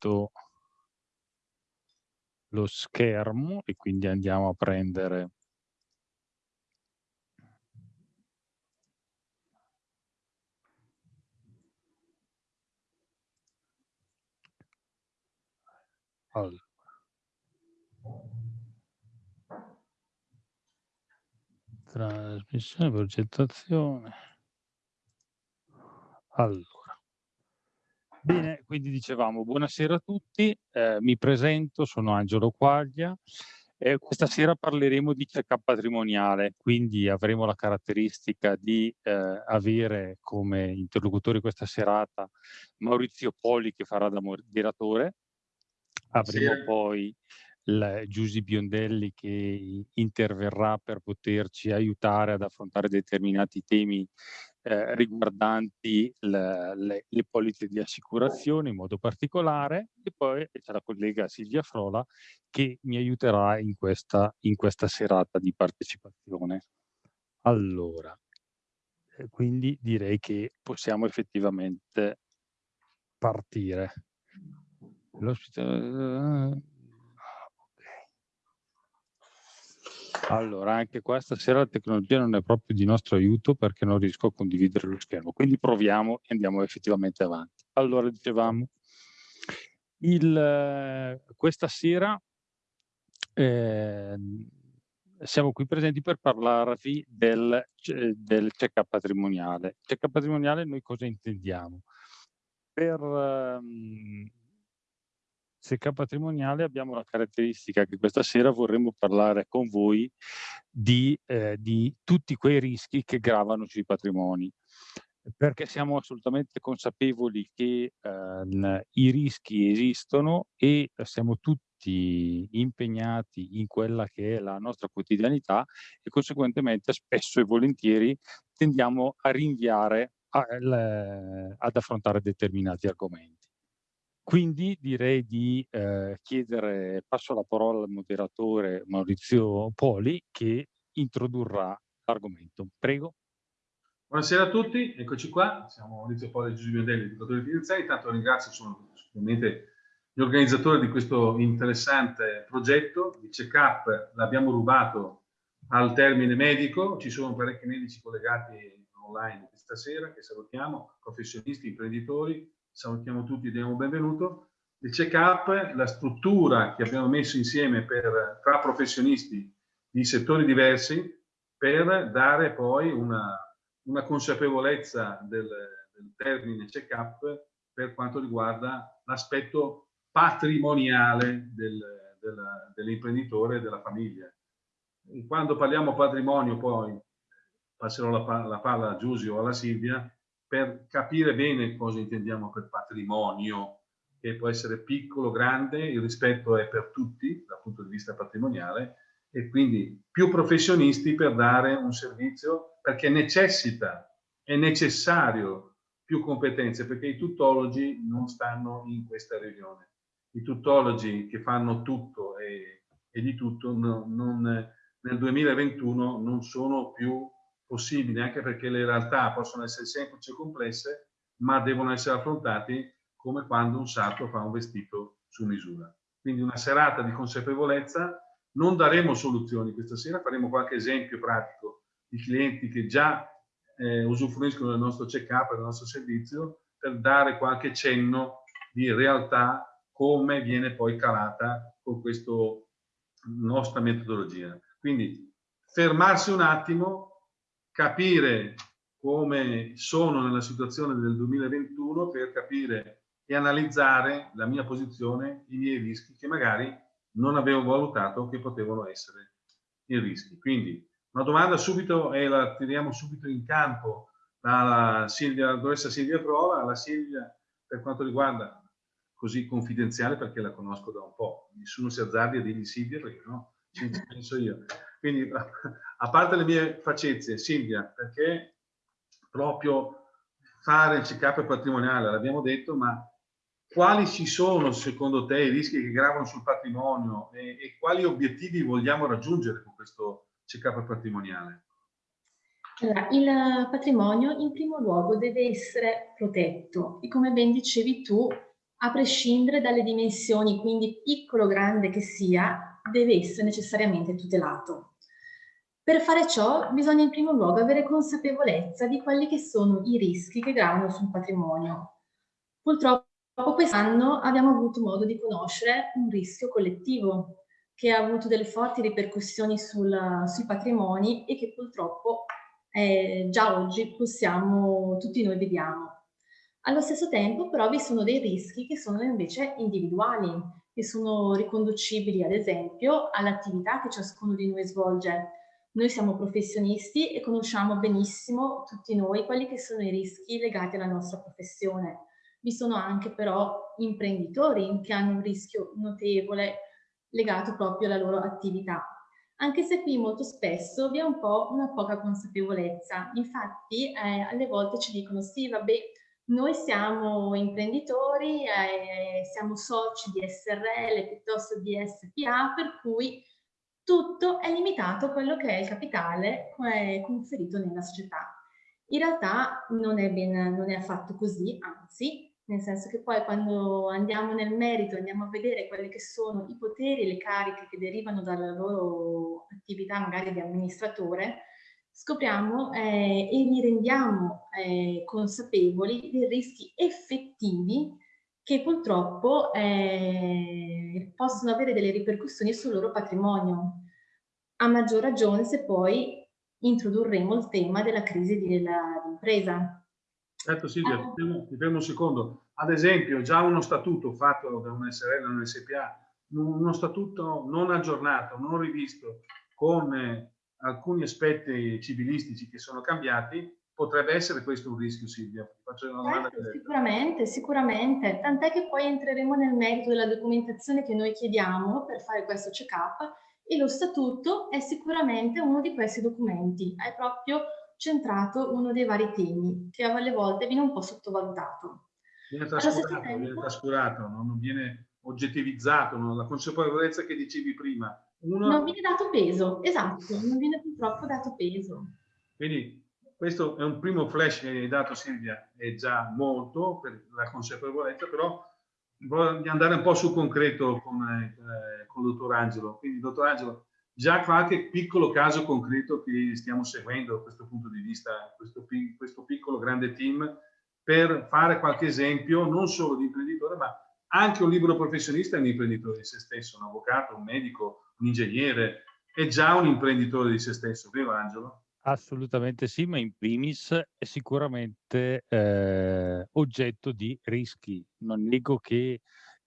rimetto lo schermo e quindi andiamo a prendere allora. Trasmissione, progettazione. Allora. Bene, quindi dicevamo buonasera a tutti, eh, mi presento, sono Angelo Quaglia e questa sera parleremo di check-up patrimoniale, quindi avremo la caratteristica di eh, avere come interlocutore questa serata Maurizio Poli che farà da moderatore, avremo sì. poi Giusy Biondelli che interverrà per poterci aiutare ad affrontare determinati temi eh, riguardanti le, le, le, polizze di assicurazione in modo particolare e poi c'è la collega Silvia Frola che mi aiuterà in questa, in questa serata di partecipazione. Allora, eh, quindi direi che possiamo effettivamente partire. L'ospite... Allora, anche questa sera la tecnologia non è proprio di nostro aiuto perché non riesco a condividere lo schermo, quindi proviamo e andiamo effettivamente avanti. Allora, dicevamo, il, questa sera eh, siamo qui presenti per parlarvi del, del check-up patrimoniale. Check-up patrimoniale noi cosa intendiamo? Per, um, Secca Patrimoniale abbiamo la caratteristica che questa sera vorremmo parlare con voi di, eh, di tutti quei rischi che gravano sui patrimoni perché siamo assolutamente consapevoli che eh, i rischi esistono e siamo tutti impegnati in quella che è la nostra quotidianità e conseguentemente spesso e volentieri tendiamo a rinviare a, le, ad affrontare determinati argomenti. Quindi direi di eh, chiedere, passo la parola al moderatore Maurizio Poli che introdurrà l'argomento. Prego. Buonasera a tutti, eccoci qua, siamo Maurizio Poli e Giuseppe Biondelli, educatori finanziari. Intanto ringrazio sono sicuramente gli organizzatori di questo interessante progetto di check-up, l'abbiamo rubato al termine medico, ci sono parecchi medici collegati online questa sera che salutiamo, professionisti, imprenditori, salutiamo tutti e diamo benvenuto. Il check-up, la struttura che abbiamo messo insieme per, tra professionisti di settori diversi per dare poi una, una consapevolezza del, del termine check-up per quanto riguarda l'aspetto patrimoniale del, del, dell'imprenditore e della famiglia. Quando parliamo patrimonio poi passerò la, la palla a Giusio o alla Silvia, per capire bene cosa intendiamo per patrimonio, che può essere piccolo, grande, il rispetto è per tutti dal punto di vista patrimoniale e quindi più professionisti per dare un servizio perché necessita, è necessario più competenze perché i tuttologi non stanno in questa riunione. I tuttologi che fanno tutto e, e di tutto no, non, nel 2021 non sono più possibili, anche perché le realtà possono essere semplici e complesse, ma devono essere affrontati come quando un sarto fa un vestito su misura. Quindi una serata di consapevolezza, non daremo soluzioni questa sera, faremo qualche esempio pratico di clienti che già eh, usufruiscono del nostro check-up, del nostro servizio, per dare qualche cenno di realtà come viene poi calata con questa nostra metodologia. Quindi fermarsi un attimo, capire come sono nella situazione del 2021 per capire e analizzare la mia posizione, i miei rischi che magari non avevo valutato che potevano essere i rischi. Quindi una domanda subito e la tiriamo subito in campo dalla Silvia, la dottoressa Silvia Frola, alla Silvia per quanto riguarda così confidenziale perché la conosco da un po', nessuno si azzardi a dirgli Silvia perché no, ci penso io. Quindi, a parte le mie facezie, Silvia, perché proprio fare il check-up patrimoniale, l'abbiamo detto, ma quali ci sono secondo te i rischi che gravano sul patrimonio e, e quali obiettivi vogliamo raggiungere con questo check-up patrimoniale? Allora, il patrimonio in primo luogo deve essere protetto e come ben dicevi tu, a prescindere dalle dimensioni, quindi piccolo o grande che sia, deve essere necessariamente tutelato. Per fare ciò bisogna in primo luogo avere consapevolezza di quelli che sono i rischi che gravano sul patrimonio. Purtroppo quest'anno abbiamo avuto modo di conoscere un rischio collettivo che ha avuto delle forti ripercussioni sul, sui patrimoni e che purtroppo eh, già oggi possiamo, tutti noi vediamo. Allo stesso tempo però vi sono dei rischi che sono invece individuali, che sono riconducibili ad esempio all'attività che ciascuno di noi svolge. Noi siamo professionisti e conosciamo benissimo tutti noi quelli che sono i rischi legati alla nostra professione. Vi sono anche però imprenditori che hanno un rischio notevole legato proprio alla loro attività. Anche se qui molto spesso vi è un po' una poca consapevolezza. Infatti eh, alle volte ci dicono sì, vabbè, noi siamo imprenditori, eh, siamo soci di SRL piuttosto di SPA, per cui tutto è limitato a quello che è il capitale conferito nella società. In realtà non è, ben, non è affatto così, anzi, nel senso che poi quando andiamo nel merito, andiamo a vedere quelli che sono i poteri e le cariche che derivano dalla loro attività magari di amministratore, scopriamo eh, e li rendiamo eh, consapevoli dei rischi effettivi che purtroppo eh, possono avere delle ripercussioni sul loro patrimonio. A maggior ragione se poi introdurremo il tema della crisi dell'impresa. Certo Silvia, ah. ti fermo un secondo. Ad esempio, già uno statuto fatto da un SRL o un SPA, uno statuto non aggiornato, non rivisto, con alcuni aspetti civilistici che sono cambiati, potrebbe essere questo un rischio, Silvia? Faccio una domanda certo, sicuramente, sicuramente. Tant'è che poi entreremo nel merito della documentazione che noi chiediamo per fare questo check-up e lo statuto è sicuramente uno di questi documenti. È proprio centrato uno dei vari temi che alle volte viene un po' sottovalutato. Viene trascurato, viene trascurato non viene oggettivizzato, no? la consapevolezza che dicevi prima uno... Non viene dato peso, esatto, non viene purtroppo dato peso. Quindi questo è un primo flash che hai dato Silvia, è già molto per la consapevolezza, però voglio andare un po' sul concreto con, eh, con il dottor Angelo. Quindi, dottor Angelo, già qualche piccolo caso concreto che stiamo seguendo da questo punto di vista, questo, questo piccolo grande team, per fare qualche esempio non solo di imprenditore, ma anche un libero professionista è un imprenditore di se stesso, un avvocato, un medico, un ingegnere, è già un imprenditore di se stesso, vero Angelo? Assolutamente sì, ma in primis è sicuramente eh, oggetto di rischi. Non nego che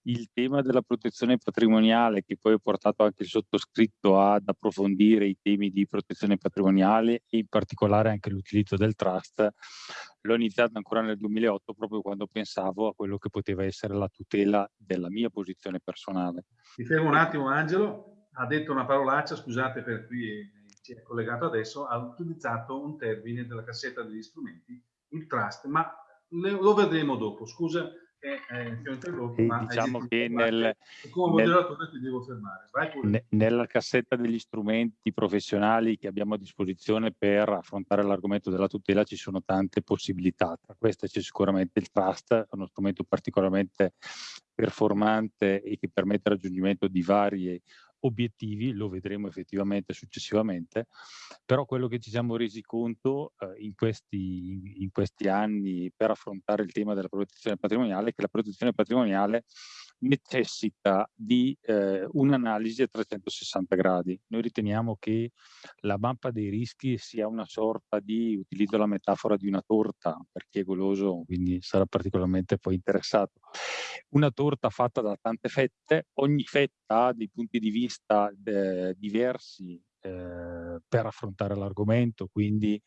il tema della protezione patrimoniale, che poi ha portato anche il sottoscritto ad approfondire i temi di protezione patrimoniale e in particolare anche l'utilizzo del trust, l'ho iniziato ancora nel 2008 proprio quando pensavo a quello che poteva essere la tutela della mia posizione personale. Ti fermo un attimo Angelo, ha detto una parolaccia, scusate per chi ci è collegato adesso, ha utilizzato un termine della cassetta degli strumenti, il trust, ma lo vedremo dopo. Scusa che eh, ti ho interrotto, sì, ma diciamo che nel, come moderatore ti devo fermare. Ne, nella cassetta degli strumenti professionali che abbiamo a disposizione per affrontare l'argomento della tutela ci sono tante possibilità. Tra queste c'è sicuramente il trust, uno strumento particolarmente performante e che permette il raggiungimento di varie obiettivi, lo vedremo effettivamente successivamente, però quello che ci siamo resi conto eh, in, questi, in questi anni per affrontare il tema della protezione patrimoniale è che la protezione patrimoniale necessita di eh, un'analisi a 360 gradi. Noi riteniamo che la mappa dei rischi sia una sorta di, utilizzo la metafora di una torta, per chi è goloso quindi sarà particolarmente poi interessato, una torta fatta da tante fette, ogni fetta ha dei punti di vista eh, diversi eh, per affrontare l'argomento, quindi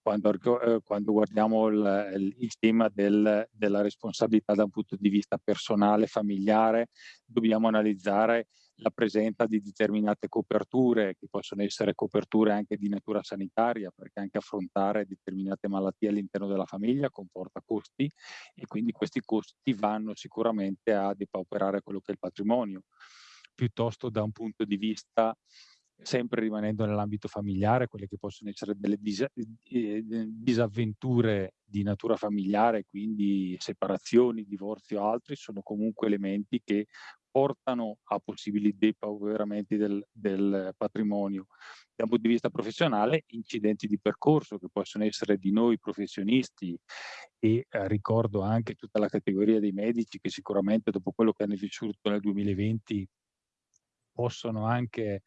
quando, eh, quando guardiamo il, il tema del, della responsabilità da un punto di vista personale, familiare, dobbiamo analizzare la presenza di determinate coperture, che possono essere coperture anche di natura sanitaria, perché anche affrontare determinate malattie all'interno della famiglia comporta costi e quindi questi costi vanno sicuramente a depauperare quello che è il patrimonio, piuttosto da un punto di vista sempre rimanendo nell'ambito familiare, quelle che possono essere delle dis disavventure di natura familiare, quindi separazioni, divorzi o altri, sono comunque elementi che portano a possibili depauperamenti del, del patrimonio. Dal punto di vista professionale, incidenti di percorso che possono essere di noi professionisti e eh, ricordo anche tutta la categoria dei medici che sicuramente dopo quello che hanno vissuto nel 2020 possono anche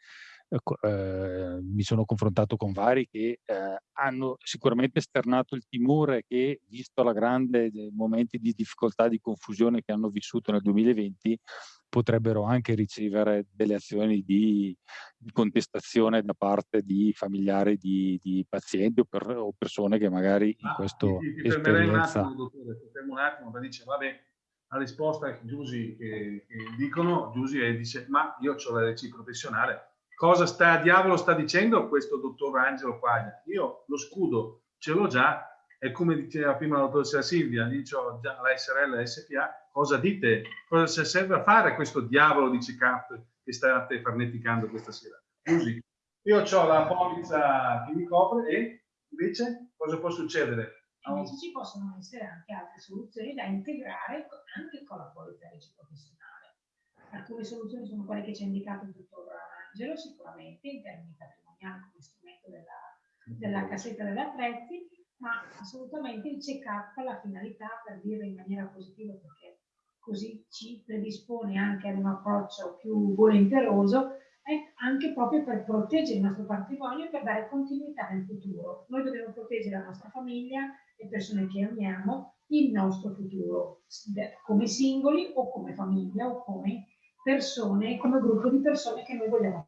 eh, mi sono confrontato con vari che eh, hanno sicuramente esternato il timore che, visto la grande momenti di difficoltà, di confusione che hanno vissuto nel 2020, potrebbero anche ricevere delle azioni di, di contestazione da parte di familiari di, di pazienti o, per, o, persone che magari in ah, questo ti, ti fermerei un attimo, dottore, ti fermo un attimo, dice, vabbè, la risposta che Giusy che, che dicono, Giusy dice, ma io ho la RC professionale, cosa sta diavolo sta dicendo questo dottor Angelo Quaglia? Io lo scudo ce l'ho già, e come diceva prima la dottoressa Silvia, dicevo già la SRL, la SPA, cosa dite? Cosa serve a fare questo diavolo di check-up che state farneticando questa sera? Scusi, io ho la polizza che mi copre e invece cosa può succedere? Invece ci possono essere anche altre soluzioni da integrare anche con la polizza professionale. Alcune soluzioni sono quelle che ci ha indicato il dottor Angelo sicuramente in termini patrimoniali come strumento della, della cassetta degli attrezzi, ma assolutamente il check-up ha la finalità, per dirlo in maniera positiva, perché così ci predispone anche ad un approccio più volenteroso, è anche proprio per proteggere il nostro patrimonio e per dare continuità nel futuro. Noi dobbiamo proteggere la nostra famiglia, le persone che amiamo, il nostro futuro, come singoli o come famiglia o come persone, come gruppo di persone che noi vogliamo.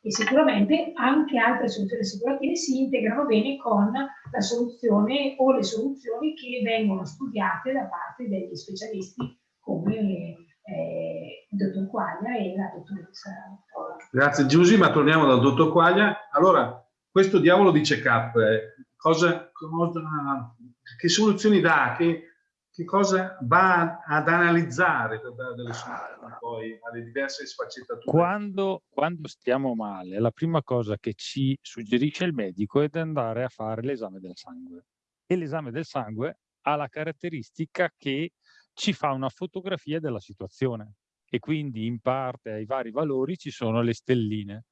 E sicuramente anche altre soluzioni assicurative si integrano bene con la soluzione o le soluzioni che vengono studiate da parte degli specialisti come eh, il dottor Quaglia e la dottoressa. Grazie Giusy, ma torniamo dal dottor Quaglia. Allora, questo diavolo di check-up, eh, cosa, cosa, che soluzioni dà? Che, che cosa va ad analizzare per dare delle soluzioni poi alle diverse sfaccettature? Quando, quando stiamo male, la prima cosa che ci suggerisce il medico è di andare a fare l'esame del sangue. E l'esame del sangue ha la caratteristica che ci fa una fotografia della situazione e quindi in parte ai vari valori ci sono le stelline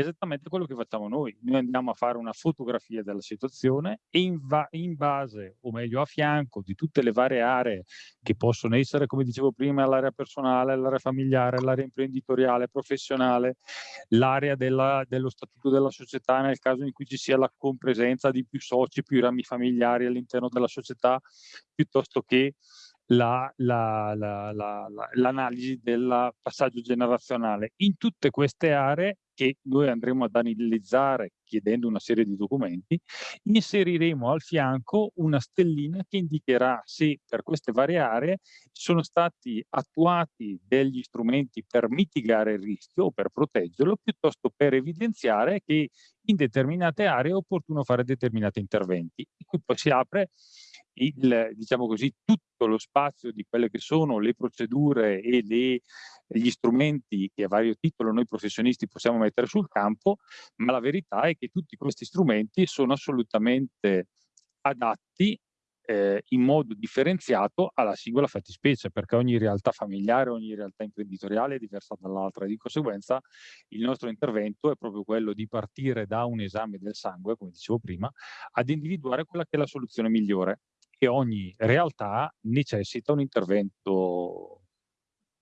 esattamente quello che facciamo noi. Noi andiamo a fare una fotografia della situazione e in, in, base, o meglio a fianco, di tutte le varie aree che possono essere, come dicevo prima, l'area personale, l'area familiare, l'area imprenditoriale, professionale, l'area dello statuto della società nel caso in cui ci sia la compresenza di più soci, più rami familiari all'interno della società, piuttosto che l'analisi la, la, del passaggio generazionale. In tutte queste aree che noi andremo ad analizzare chiedendo una serie di documenti, inseriremo al fianco una stellina che indicherà se per queste varie aree sono stati attuati degli strumenti per mitigare il rischio o per proteggerlo, piuttosto per evidenziare che in determinate aree è opportuno fare determinati interventi. E qui poi si apre il, diciamo così, tutto lo spazio di quelle che sono le procedure e le, gli strumenti che a vario titolo noi professionisti possiamo mettere sul campo, ma la verità è che tutti questi strumenti sono assolutamente adatti eh, in modo differenziato alla singola fattispecie, perché ogni realtà familiare, ogni realtà imprenditoriale è diversa dall'altra. E di conseguenza il nostro intervento è proprio quello di partire da un esame del sangue, come dicevo prima, ad individuare quella che è la soluzione migliore che ogni realtà necessita un intervento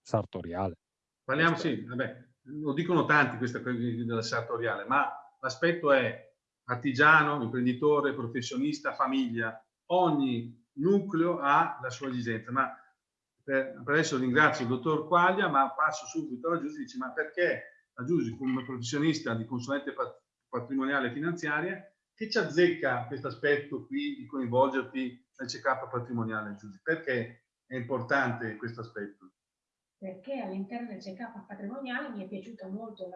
sartoriale. Parliamo, sì, vabbè, lo dicono tanti questa cosa della sartoriale, ma l'aspetto è artigiano, imprenditore, professionista, famiglia, ogni nucleo ha la sua esigenza, ma per, per adesso ringrazio il dottor Quaglia, ma passo subito alla Giusy, dice ma perché la Giusy come professionista di consulente patrimoniale e finanziaria che ci azzecca questo aspetto qui di coinvolgerti nel check-up patrimoniale, Giusy? Perché è importante questo aspetto? Perché all'interno del check-up patrimoniale mi è piaciuto molto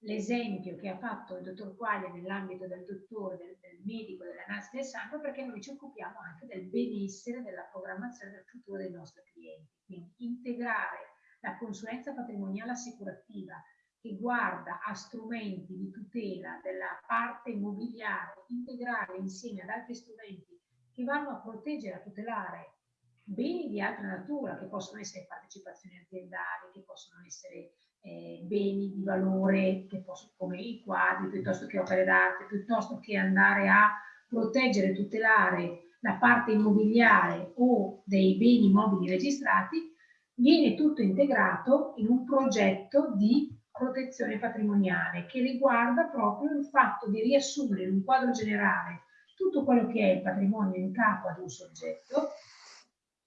l'esempio che ha fatto il dottor Quaglia nell'ambito del dottore, del, del medico, dell'analisi del sangue, perché noi ci occupiamo anche del benessere, della programmazione del futuro dei nostri clienti. Quindi integrare la consulenza patrimoniale assicurativa che guarda a strumenti di tutela della parte immobiliare integrale insieme ad altri strumenti che vanno a proteggere, a tutelare beni di altra natura, che possono essere partecipazioni aziendali, che possono essere eh, beni di valore, possono, come i quadri, piuttosto che opere d'arte, piuttosto che andare a proteggere e tutelare la parte immobiliare o dei beni mobili registrati, viene tutto integrato in un progetto di protezione patrimoniale che riguarda proprio il fatto di riassumere in un quadro generale tutto quello che è il patrimonio in capo ad un soggetto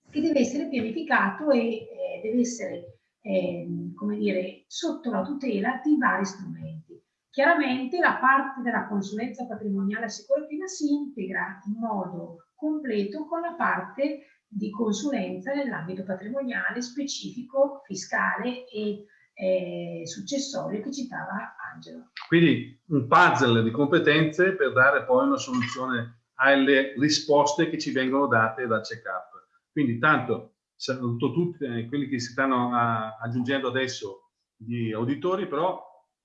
che deve essere pianificato e eh, deve essere, eh, come dire, sotto la tutela di vari strumenti. Chiaramente la parte della consulenza patrimoniale assicurativa si integra in modo completo con la parte di consulenza nell'ambito patrimoniale specifico, fiscale e eh, successorio che citava Angelo. Quindi un puzzle di competenze per dare poi una soluzione alle risposte che ci vengono date dal check-up. Quindi tanto saluto tutti eh, quelli che si stanno a, aggiungendo adesso di auditori, però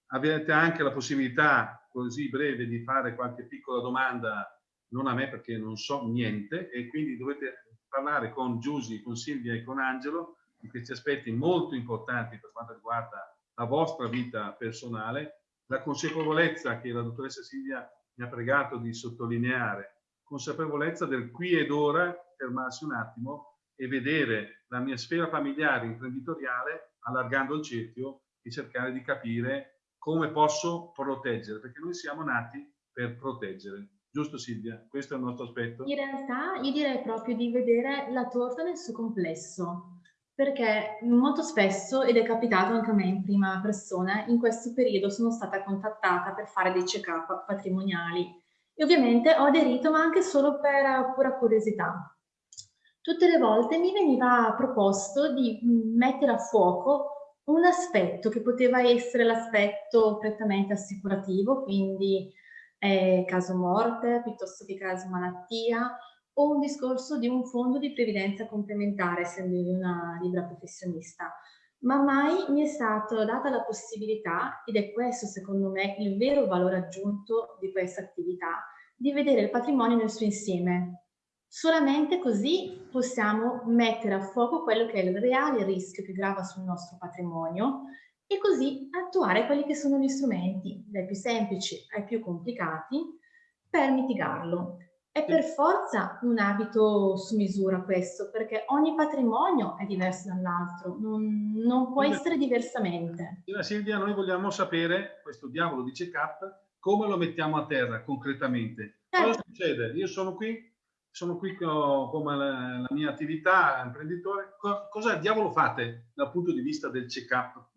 avete anche la possibilità così breve di fare qualche piccola domanda, non a me perché non so niente, e quindi dovete parlare con Giusy, con Silvia e con Angelo di questi aspetti molto importanti per quanto riguarda la vostra vita personale, la consapevolezza che la dottoressa Silvia mi ha pregato di sottolineare, consapevolezza del qui ed ora, fermarsi un attimo e vedere la mia sfera familiare imprenditoriale allargando il cerchio e cercare di capire come posso proteggere, perché noi siamo nati per proteggere. Giusto Silvia? Questo è il nostro aspetto? In realtà io direi proprio di vedere la torta nel suo complesso, perché molto spesso, ed è capitato anche a me in prima persona, in questo periodo sono stata contattata per fare dei check-up patrimoniali e ovviamente ho aderito ma anche solo per pura curiosità. Tutte le volte mi veniva proposto di mettere a fuoco un aspetto che poteva essere l'aspetto prettamente assicurativo, quindi eh, caso morte piuttosto che caso malattia, o un discorso di un fondo di previdenza complementare, essendo io una libera professionista. Ma mai mi è stata data la possibilità, ed è questo secondo me il vero valore aggiunto di questa attività, di vedere il patrimonio nel suo insieme. Solamente così possiamo mettere a fuoco quello che è il reale rischio che grava sul nostro patrimonio e così attuare quelli che sono gli strumenti, dai più semplici ai più complicati, per mitigarlo. È per forza un abito su misura questo, perché ogni patrimonio è diverso dall'altro, non, non, può essere diversamente. Silvia, noi vogliamo sapere, questo diavolo di check-up, come lo mettiamo a terra concretamente. Certo. Cosa succede? Io sono qui, sono qui come la, la mia attività imprenditore, cosa diavolo fate dal punto di vista del check-up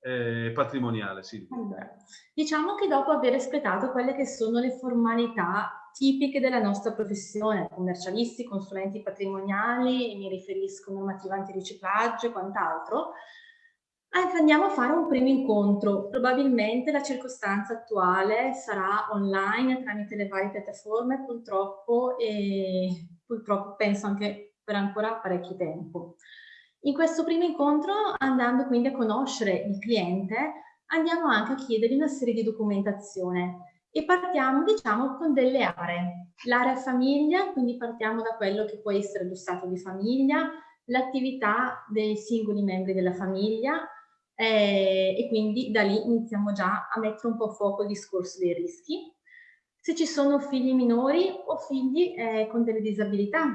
eh, patrimoniale? Silvia? Allora, diciamo che dopo aver espletato quelle che sono le formalità tipiche della nostra professione, commercialisti, consulenti patrimoniali, mi riferisco a normativa antiriciclaggio e quant'altro, andiamo a fare un primo incontro. Probabilmente la circostanza attuale sarà online tramite le varie piattaforme, purtroppo, e purtroppo penso anche per ancora parecchio tempo. In questo primo incontro, andando quindi a conoscere il cliente, andiamo anche a chiedergli una serie di documentazione e partiamo diciamo con delle aree. L'area famiglia, quindi partiamo da quello che può essere lo stato di famiglia, l'attività dei singoli membri della famiglia eh, e quindi da lì iniziamo già a mettere un po' a fuoco il discorso dei rischi. Se ci sono figli minori o figli eh, con delle disabilità,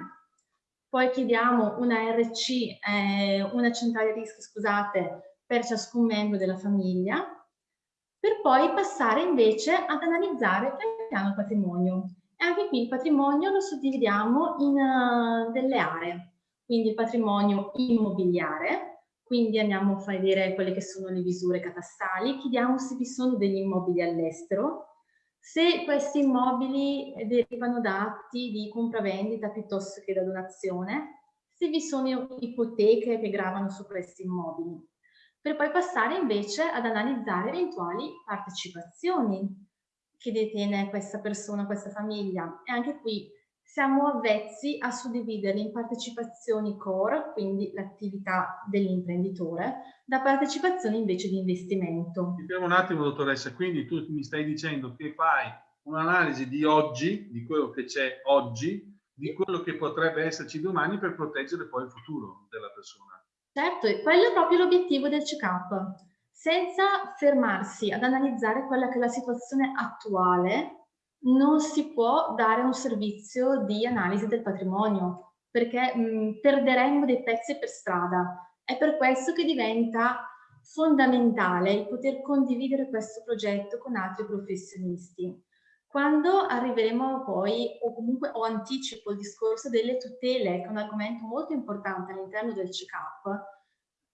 poi chiediamo una RC, eh, una centrale rischi, scusate, per ciascun membro della famiglia, per poi passare invece ad analizzare il piano patrimonio. E anche qui il patrimonio lo suddividiamo in uh, delle aree, quindi il patrimonio immobiliare, quindi andiamo a vedere quelle che sono le misure catastali, chiediamo se vi sono degli immobili all'estero, se questi immobili derivano da atti di compravendita piuttosto che da donazione, se vi sono ipoteche che gravano su questi immobili, per poi passare invece ad analizzare eventuali partecipazioni che detiene questa persona, questa famiglia. E anche qui, siamo avvezzi a suddividerli in partecipazioni core, quindi l'attività dell'imprenditore, da partecipazioni invece di investimento. Mi fermo un attimo, dottoressa, quindi tu mi stai dicendo che fai un'analisi di oggi, di quello che c'è oggi, di quello che potrebbe esserci domani per proteggere poi il futuro della persona. Certo, e quello è proprio l'obiettivo del check-up, senza fermarsi ad analizzare quella che è la situazione attuale non si può dare un servizio di analisi del patrimonio perché mh, perderemmo dei pezzi per strada. È per questo che diventa fondamentale il poter condividere questo progetto con altri professionisti. Quando arriveremo poi, o comunque o anticipo il discorso delle tutele, che è un argomento molto importante all'interno del check-up,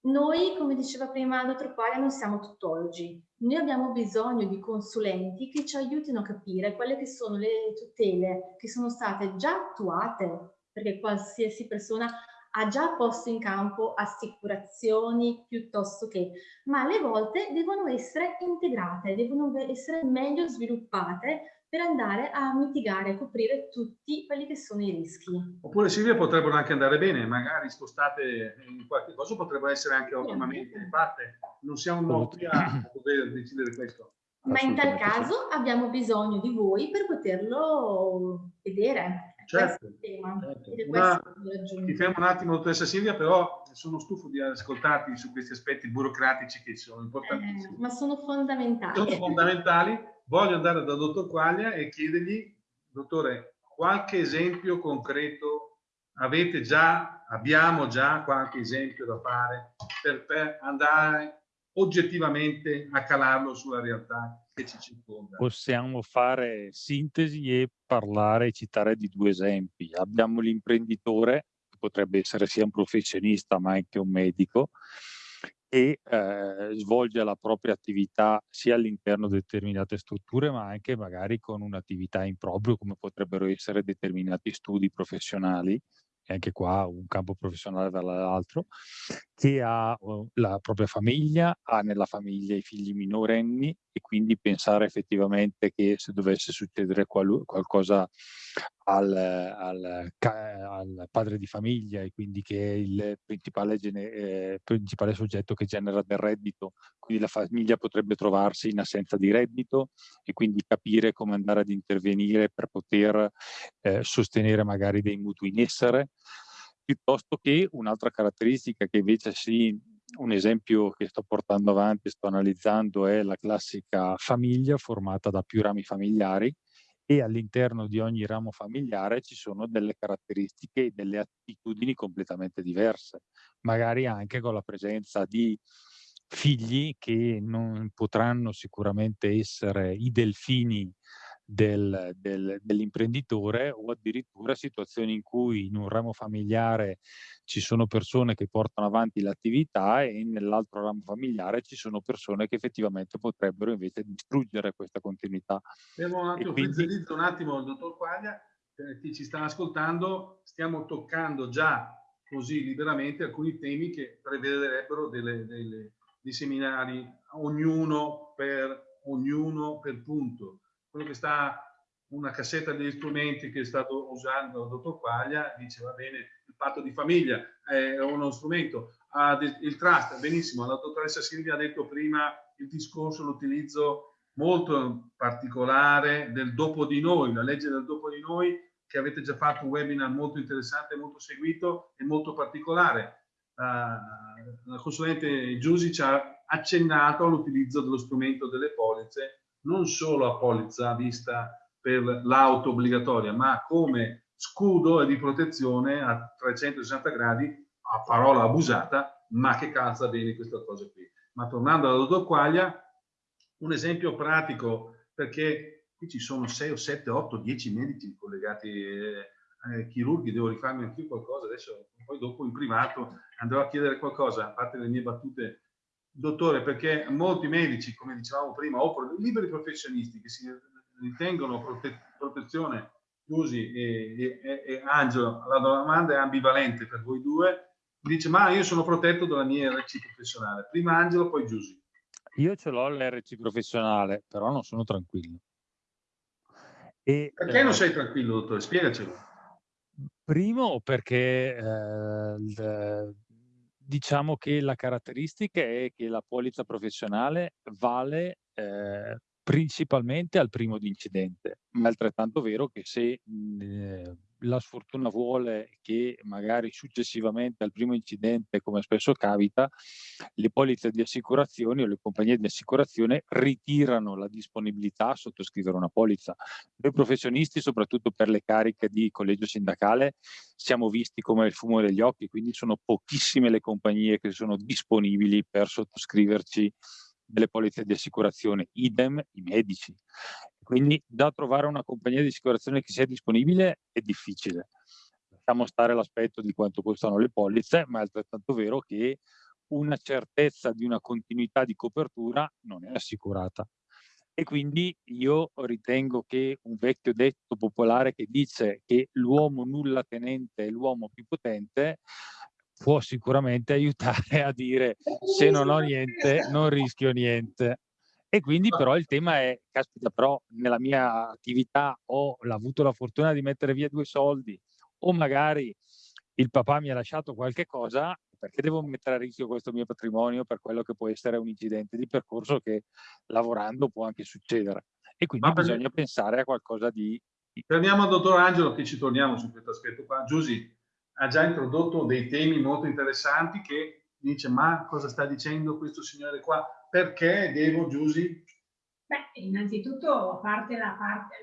noi, come diceva prima dottor Qualia, non siamo tuttologi. Noi abbiamo bisogno di consulenti che ci aiutino a capire quelle che sono le tutele che sono state già attuate, perché qualsiasi persona ha già posto in campo assicurazioni piuttosto che, ma alle volte devono essere integrate, devono essere meglio sviluppate per andare a mitigare e coprire tutti quelli che sono i rischi. Oppure Silvia potrebbero anche andare bene, magari spostate in qualche cosa potrebbero essere anche ottimamente fatte. Non siamo qui a poter decidere questo. Ma in tal caso abbiamo bisogno di voi per poterlo vedere. Certo, certo. Una, ti fermo un attimo, dottoressa Silvia, però sono stufo di ascoltarti su questi aspetti burocratici che sono importantissimi. Eh, ma sono fondamentali. Sono fondamentali. Voglio andare dal dottor Quaglia e chiedergli, dottore, qualche esempio concreto avete già, abbiamo già qualche esempio da fare per, per andare oggettivamente a calarlo sulla realtà che ci circonda. Possiamo fare sintesi e parlare e citare di due esempi. Abbiamo l'imprenditore, che potrebbe essere sia un professionista ma anche un medico, che eh, svolge la propria attività sia all'interno di determinate strutture ma anche magari con un'attività in proprio come potrebbero essere determinati studi professionali e anche qua un campo professionale dall'altro, che ha la propria famiglia, ha nella famiglia i figli minorenni e quindi pensare effettivamente che se dovesse succedere qual qualcosa al, al, al, padre di famiglia e quindi che è il principale, eh, principale, soggetto che genera del reddito, quindi la famiglia potrebbe trovarsi in assenza di reddito e quindi capire come andare ad intervenire per poter eh, sostenere magari dei mutui in essere, piuttosto che un'altra caratteristica che invece sì, un esempio che sto portando avanti, sto analizzando, è la classica famiglia formata da più rami familiari, e all'interno di ogni ramo familiare ci sono delle caratteristiche e delle attitudini completamente diverse, magari anche con la presenza di figli che non potranno sicuramente essere i delfini del, del, dell'imprenditore o addirittura situazioni in cui in un ramo familiare ci sono persone che portano avanti l'attività e nell'altro ramo familiare ci sono persone che effettivamente potrebbero invece distruggere questa continuità. Fermo un attimo, quindi... un attimo, dottor Quaglia, per chi ci sta ascoltando, stiamo toccando già così liberamente alcuni temi che prevederebbero delle, delle, dei seminari, ognuno per, ognuno per punto quello che sta una cassetta degli strumenti che è stato usando il dottor Quaglia dice va bene il patto di famiglia è uno strumento. Il trust benissimo la dottoressa Silvia ha detto prima il discorso l'utilizzo molto particolare del dopo di noi la legge del dopo di noi che avete già fatto un webinar molto interessante molto seguito e molto particolare. Uh, la consulente Giusi ci ha accennato all'utilizzo dello strumento delle polizze non solo a polizza vista per l'auto obbligatoria, ma come scudo di protezione a 360 gradi, a parola abusata, ma che calza bene questa cosa qui. Ma tornando alla dottor Quaglia, un esempio pratico, perché qui ci sono 6 o 7, 8, 10 medici collegati, eh, eh, chirurghi, devo rifarmi anche io qualcosa, adesso poi dopo in privato andrò a chiedere qualcosa, a parte le mie battute dottore, perché molti medici, come dicevamo prima, o liberi professionisti che si ritengono prote protezione, Giusi e, e, e, Angelo, la domanda è ambivalente per voi due, dice ma io sono protetto dalla mia RC professionale, prima Angelo, poi Giusi. Io ce l'ho l'RC professionale, però non sono tranquillo. E, perché eh, non sei tranquillo, dottore? Spiegacelo. Primo perché eh, diciamo che la caratteristica è che la polizza professionale vale eh, principalmente al primo incidente, ma è altrettanto vero che se eh, la sfortuna vuole che magari successivamente al primo incidente, come spesso capita, le polizze di assicurazione o le compagnie di assicurazione ritirano la disponibilità a sottoscrivere una polizza. Noi professionisti, soprattutto per le cariche di collegio sindacale, siamo visti come il fumo degli occhi, quindi sono pochissime le compagnie che sono disponibili per sottoscriverci delle polizze di assicurazione, idem i medici. Quindi da trovare una compagnia di assicurazione che sia disponibile è difficile. Lasciamo stare l'aspetto di quanto costano le polizze, ma è altrettanto vero che una certezza di una continuità di copertura non è assicurata. E quindi io ritengo che un vecchio detto popolare che dice che l'uomo nulla tenente è l'uomo più potente può sicuramente aiutare a dire se non ho niente non rischio niente. E quindi però il tema è, caspita, però nella mia attività ho avuto la fortuna di mettere via due soldi o magari il papà mi ha lasciato qualche cosa, perché devo mettere a rischio questo mio patrimonio per quello che può essere un incidente di percorso che lavorando può anche succedere. E quindi bisogna pensare a qualcosa di... Torniamo al dottor Angelo che ci torniamo su questo aspetto qua. Giusy, ha già introdotto dei temi molto interessanti che dice ma cosa sta dicendo questo signore qua? Perché devo, Giusy? Beh, innanzitutto, a parte la parte,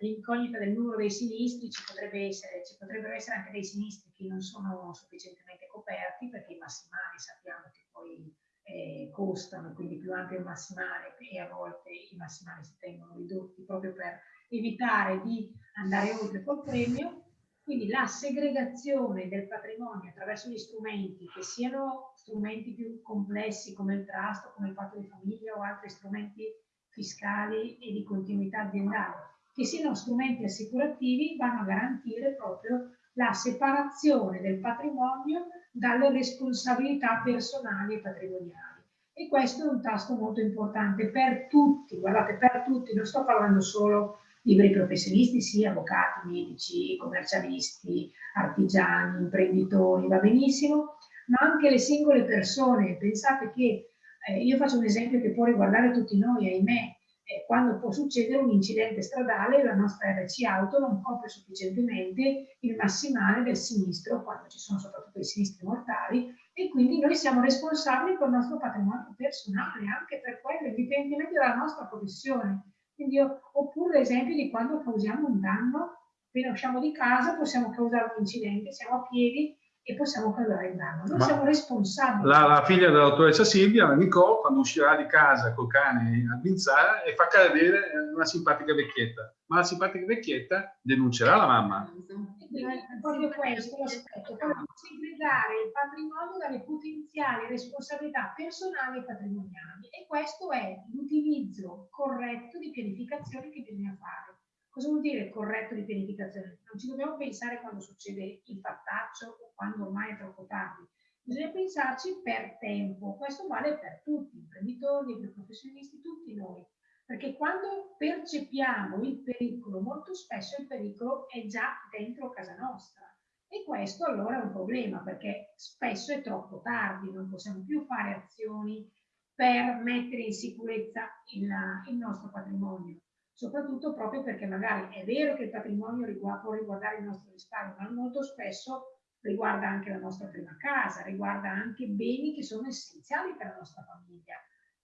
l'incognita del numero dei sinistri, ci, essere, ci potrebbero essere anche dei sinistri che non sono sufficientemente coperti, perché i massimali sappiamo che poi eh, costano, quindi più ampio il massimale e a volte i massimali si tengono ridotti proprio per evitare di andare oltre col premio quindi la segregazione del patrimonio attraverso gli strumenti, che siano strumenti più complessi come il trust, come il patto di famiglia o altri strumenti fiscali e di continuità aziendale, che siano strumenti assicurativi, vanno a garantire proprio la separazione del patrimonio dalle responsabilità personali e patrimoniali. E questo è un tasto molto importante per tutti, guardate, per tutti, non sto parlando solo liberi professionisti, sì, avvocati, medici, commercialisti, artigiani, imprenditori, va benissimo, ma anche le singole persone. Pensate che eh, io faccio un esempio che può riguardare tutti noi, ahimè, eh, quando può succedere un incidente stradale, la nostra RC auto non copre sufficientemente il massimale del sinistro, quando ci sono soprattutto i sinistri mortali, e quindi noi siamo responsabili il nostro patrimonio personale, anche per quello, indipendentemente dalla nostra professione. Io, oppure l'esempio di quando causiamo un danno, appena usciamo di casa possiamo causare un incidente, siamo a piedi e possiamo causare il danno. Noi Ma siamo responsabili. La, la figlia della dottoressa Silvia, la Nicole, quando uscirà di casa col cane a Binzara e fa cadere una simpatica vecchietta. Ma la simpatica vecchietta denuncerà la mamma. È proprio questo l'aspetto, segregare il patrimonio dalle potenziali responsabilità personali e patrimoniali. E questo è l'utilizzo corretto di pianificazione che bisogna fare. Cosa vuol dire corretto di pianificazione? Non ci dobbiamo pensare quando succede il fattaccio o quando ormai è troppo tardi. Bisogna pensarci per tempo. Questo vale per tutti, imprenditori, liberi professionisti, tutti noi. Perché quando percepiamo il pericolo, molto spesso il pericolo è già dentro casa nostra. E questo allora è un problema, perché spesso è troppo tardi, non possiamo più fare azioni per mettere in sicurezza il, il nostro patrimonio soprattutto proprio perché magari è vero che il patrimonio riguarda, può riguardare il nostro risparmio, ma molto spesso riguarda anche la nostra prima casa, riguarda anche beni che sono essenziali per la nostra famiglia.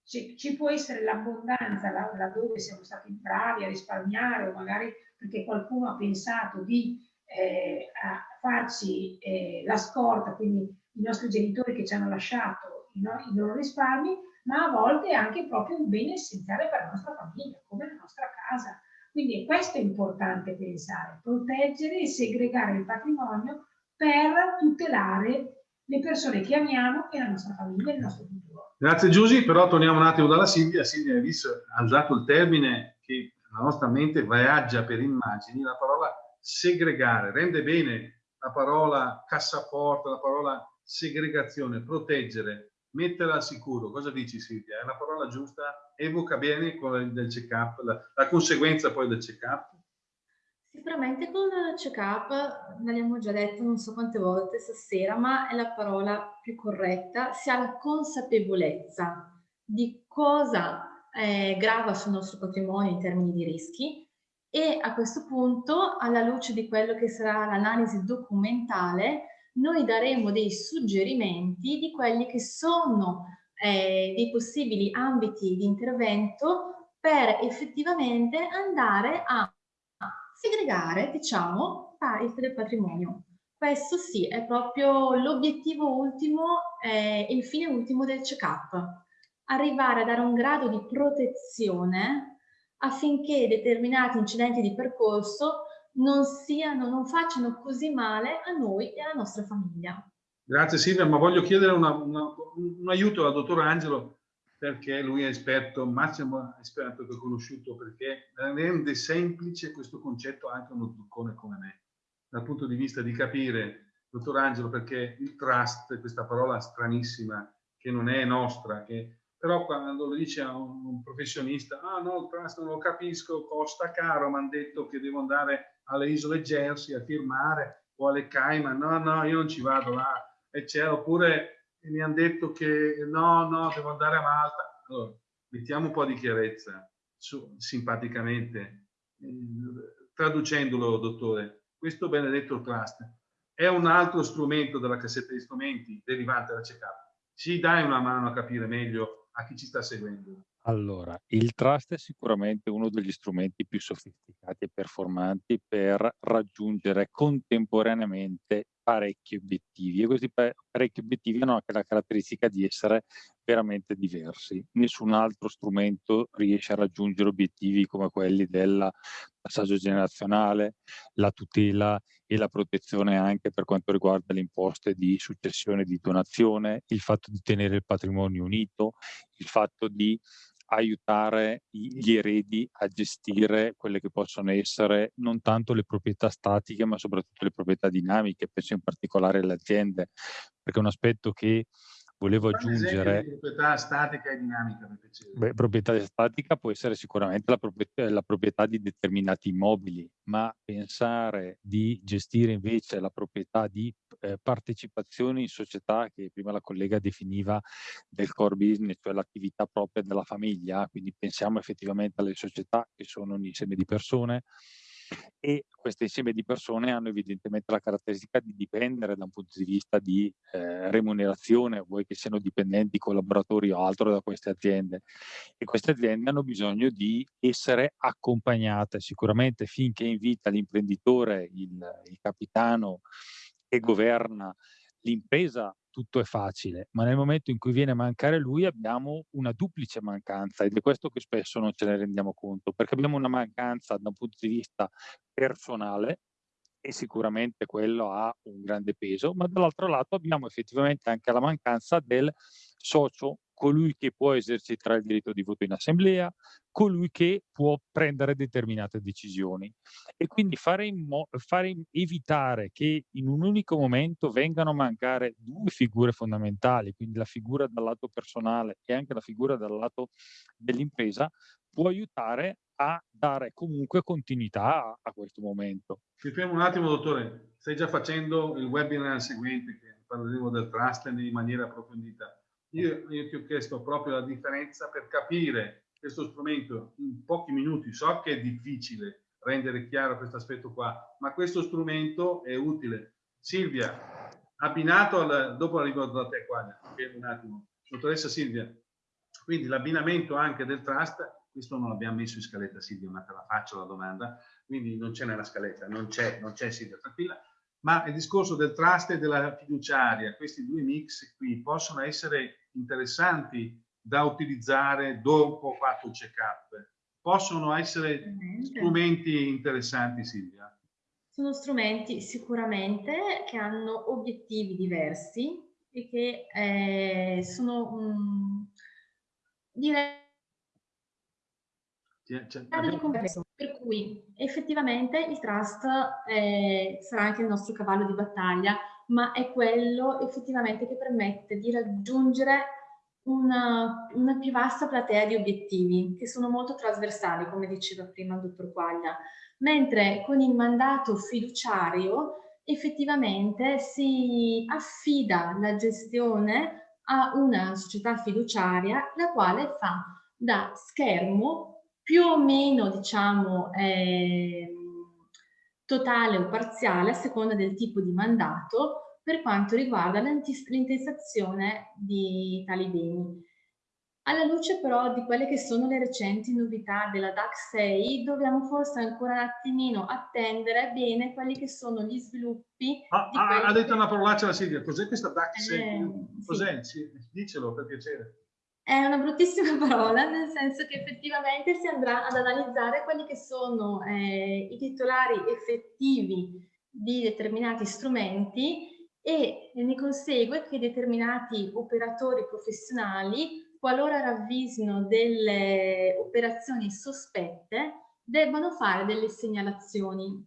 Ci, ci può essere l'abbondanza laddove siamo stati bravi a risparmiare o magari perché qualcuno ha pensato di eh, farci eh, la scorta, quindi i nostri genitori che ci hanno lasciato i, no, i loro risparmi, ma a volte è anche proprio un bene essenziale per la nostra famiglia, come la nostra casa. Quindi questo è importante pensare, proteggere e segregare il patrimonio per tutelare le persone che amiamo e la nostra famiglia e il nostro futuro. Grazie Giusy, però torniamo un attimo dalla Silvia. Silvia ha visto, ha usato il termine che la nostra mente viaggia per immagini, la parola segregare, rende bene la parola cassaforte, la parola segregazione, proteggere, mettere al sicuro, cosa dici Silvia? È la parola giusta? Evoca bene quella del check-up, la, la, conseguenza poi del check-up? Sicuramente con il check-up, l'abbiamo già detto non so quante volte stasera, ma è la parola più corretta, si ha la consapevolezza di cosa eh, grava sul nostro patrimonio in termini di rischi e a questo punto, alla luce di quello che sarà l'analisi documentale, noi daremo dei suggerimenti di quelli che sono eh, dei possibili ambiti di intervento per effettivamente andare a segregare, diciamo, tariffe del patrimonio. Questo sì, è proprio l'obiettivo ultimo eh, il fine ultimo del check-up. Arrivare a dare un grado di protezione affinché determinati incidenti di percorso non, siano, non facciano così male a noi e alla nostra famiglia. Grazie Silvia, ma voglio chiedere una, una, un aiuto al dottor Angelo perché lui è esperto, massimo esperto che ho conosciuto, perché rende semplice questo concetto anche uno zuccone come me, dal punto di vista di capire, dottor Angelo, perché il trust, questa parola stranissima che non è nostra, che però quando lo dice a un, un professionista, ah no, il trust non lo capisco, costa caro, mi hanno detto che devo andare alle isole Jersey a firmare o alle Cayman, no, no, io non ci vado là, e c'è, oppure mi hanno detto che no, no, devo andare a Malta. Allora, mettiamo un po' di chiarezza, su, simpaticamente, eh, traducendolo, dottore, questo benedetto trust è un altro strumento della cassetta di strumenti derivante da check-up. Ci dai una mano a capire meglio a chi ci sta seguendo? Allora, il trust è sicuramente uno degli strumenti più sofisticati e performanti per raggiungere contemporaneamente parecchi obiettivi e questi parecchi obiettivi hanno anche la caratteristica di essere veramente diversi. Nessun altro strumento riesce a raggiungere obiettivi come quelli del passaggio generazionale, la tutela e la protezione anche per quanto riguarda le imposte di successione e di donazione, il fatto di tenere il patrimonio unito, il fatto di aiutare gli eredi a gestire quelle che possono essere non tanto le proprietà statiche, ma soprattutto le proprietà dinamiche, penso in particolare alle aziende, perché un aspetto che volevo aggiungere... Proprietà statica e dinamica. Beh, proprietà statica può essere sicuramente la proprietà, la proprietà, di determinati immobili, ma pensare di gestire invece la proprietà di eh, partecipazioni in società che prima la collega definiva del core business, cioè l'attività propria della famiglia, quindi pensiamo effettivamente alle società che sono un insieme di persone, e questo insieme di persone hanno evidentemente la caratteristica di dipendere da un punto di vista di eh, remunerazione, vuoi che siano dipendenti, collaboratori o altro da queste aziende. E queste aziende hanno bisogno di essere accompagnate sicuramente finché invita l'imprenditore, il, il capitano che governa l'impresa tutto è facile, ma nel momento in cui viene a mancare lui abbiamo una duplice mancanza ed è questo che spesso non ce ne rendiamo conto, perché abbiamo una mancanza da un punto di vista personale e sicuramente quello ha un grande peso, ma dall'altro lato abbiamo effettivamente anche la mancanza del socio colui che può esercitare il diritto di voto in assemblea, colui che può prendere determinate decisioni. E quindi fare, fare evitare che in un unico momento vengano a mancare due figure fondamentali, quindi la figura dal lato personale e anche la figura dal lato dell'impresa, può aiutare a dare comunque continuità a, a questo momento. Ci fermo un attimo, dottore. Stai già facendo il webinar seguente che parleremo del trust in maniera approfondita io, io ti ho chiesto proprio la differenza per capire questo strumento in pochi minuti. So che è difficile rendere chiaro questo aspetto qua, ma questo strumento è utile. Silvia, abbinato al, dopo arrivo da te qua, un attimo, dottoressa Silvia, quindi l'abbinamento anche del trust, questo non l'abbiamo messo in scaletta Silvia, ma te la faccio la domanda, quindi non c'è nella scaletta, non c'è, non c'è Silvia, tranquilla, ma il discorso del trust e della fiduciaria, questi due mix qui possono essere interessanti da utilizzare dopo fatto il check-up. Possono essere strumenti interessanti, Silvia? Sono strumenti sicuramente che hanno obiettivi diversi e che eh, sono, um, direi, per cui effettivamente il trust eh, sarà anche il nostro cavallo di battaglia, ma è quello effettivamente che permette di raggiungere una, una, più vasta platea di obiettivi che sono molto trasversali, come diceva prima il dottor Quaglia. mentre con il mandato fiduciario effettivamente si affida la gestione a una società fiduciaria la quale fa da schermo più o meno diciamo eh, totale o parziale a seconda del tipo di mandato per quanto riguarda l'intestazione di tali beni. Alla luce però di quelle che sono le recenti novità della DAC 6, dobbiamo forse ancora un attimino attendere bene quelli che sono gli sviluppi. Ah, ah, ha detto che... una parolaccia la Silvia, cos'è questa DAC 6? Eh, cos'è? Sì. Dicelo per piacere. È una bruttissima parola, nel senso che effettivamente si andrà ad analizzare quelli che sono eh, i titolari effettivi di determinati strumenti e ne consegue che determinati operatori professionali qualora ravvisino delle operazioni sospette, debbano fare delle segnalazioni.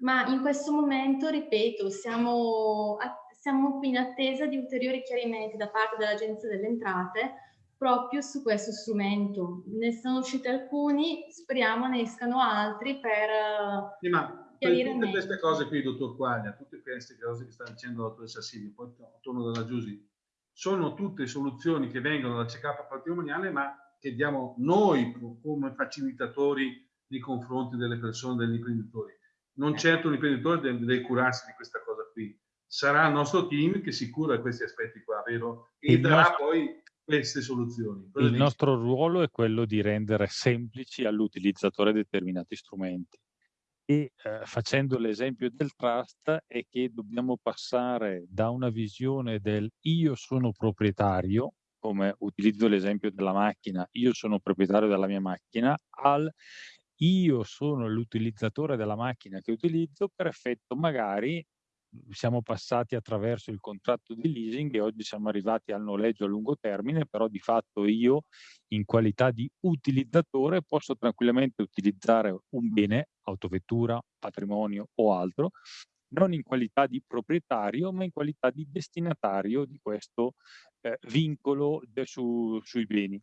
Ma in questo momento, ripeto, siamo, siamo in attesa di ulteriori chiarimenti da parte dell'Agenzia delle Entrate proprio su questo strumento. Ne sono usciti alcuni, speriamo ne escano altri per sì, ma chiarire tutte queste cose qui, dottor Quaglia, tutte queste cose che sta dicendo la dottoressa Silvia, poi torno dalla Giusy, sono tutte soluzioni che vengono dal check-up patrimoniale, ma che diamo noi come facilitatori nei confronti delle persone, degli imprenditori. Non eh. certo l'imprenditore deve, deve curarsi di questa cosa qui. Sarà il nostro team che si cura di questi aspetti qua, vero? E il darà nostro... poi queste soluzioni. Cosa il dici? nostro ruolo è quello di rendere semplici all'utilizzatore determinati strumenti e eh, facendo l'esempio del trust è che dobbiamo passare da una visione del io sono proprietario, come utilizzo l'esempio della macchina, io sono proprietario della mia macchina, al io sono l'utilizzatore della macchina che utilizzo per effetto magari siamo passati attraverso il contratto di leasing e oggi siamo arrivati al noleggio a lungo termine, però di fatto io in qualità di utilizzatore posso tranquillamente utilizzare un bene, autovettura, patrimonio o altro, non in qualità di proprietario, ma in qualità di destinatario di questo eh, vincolo su, sui beni.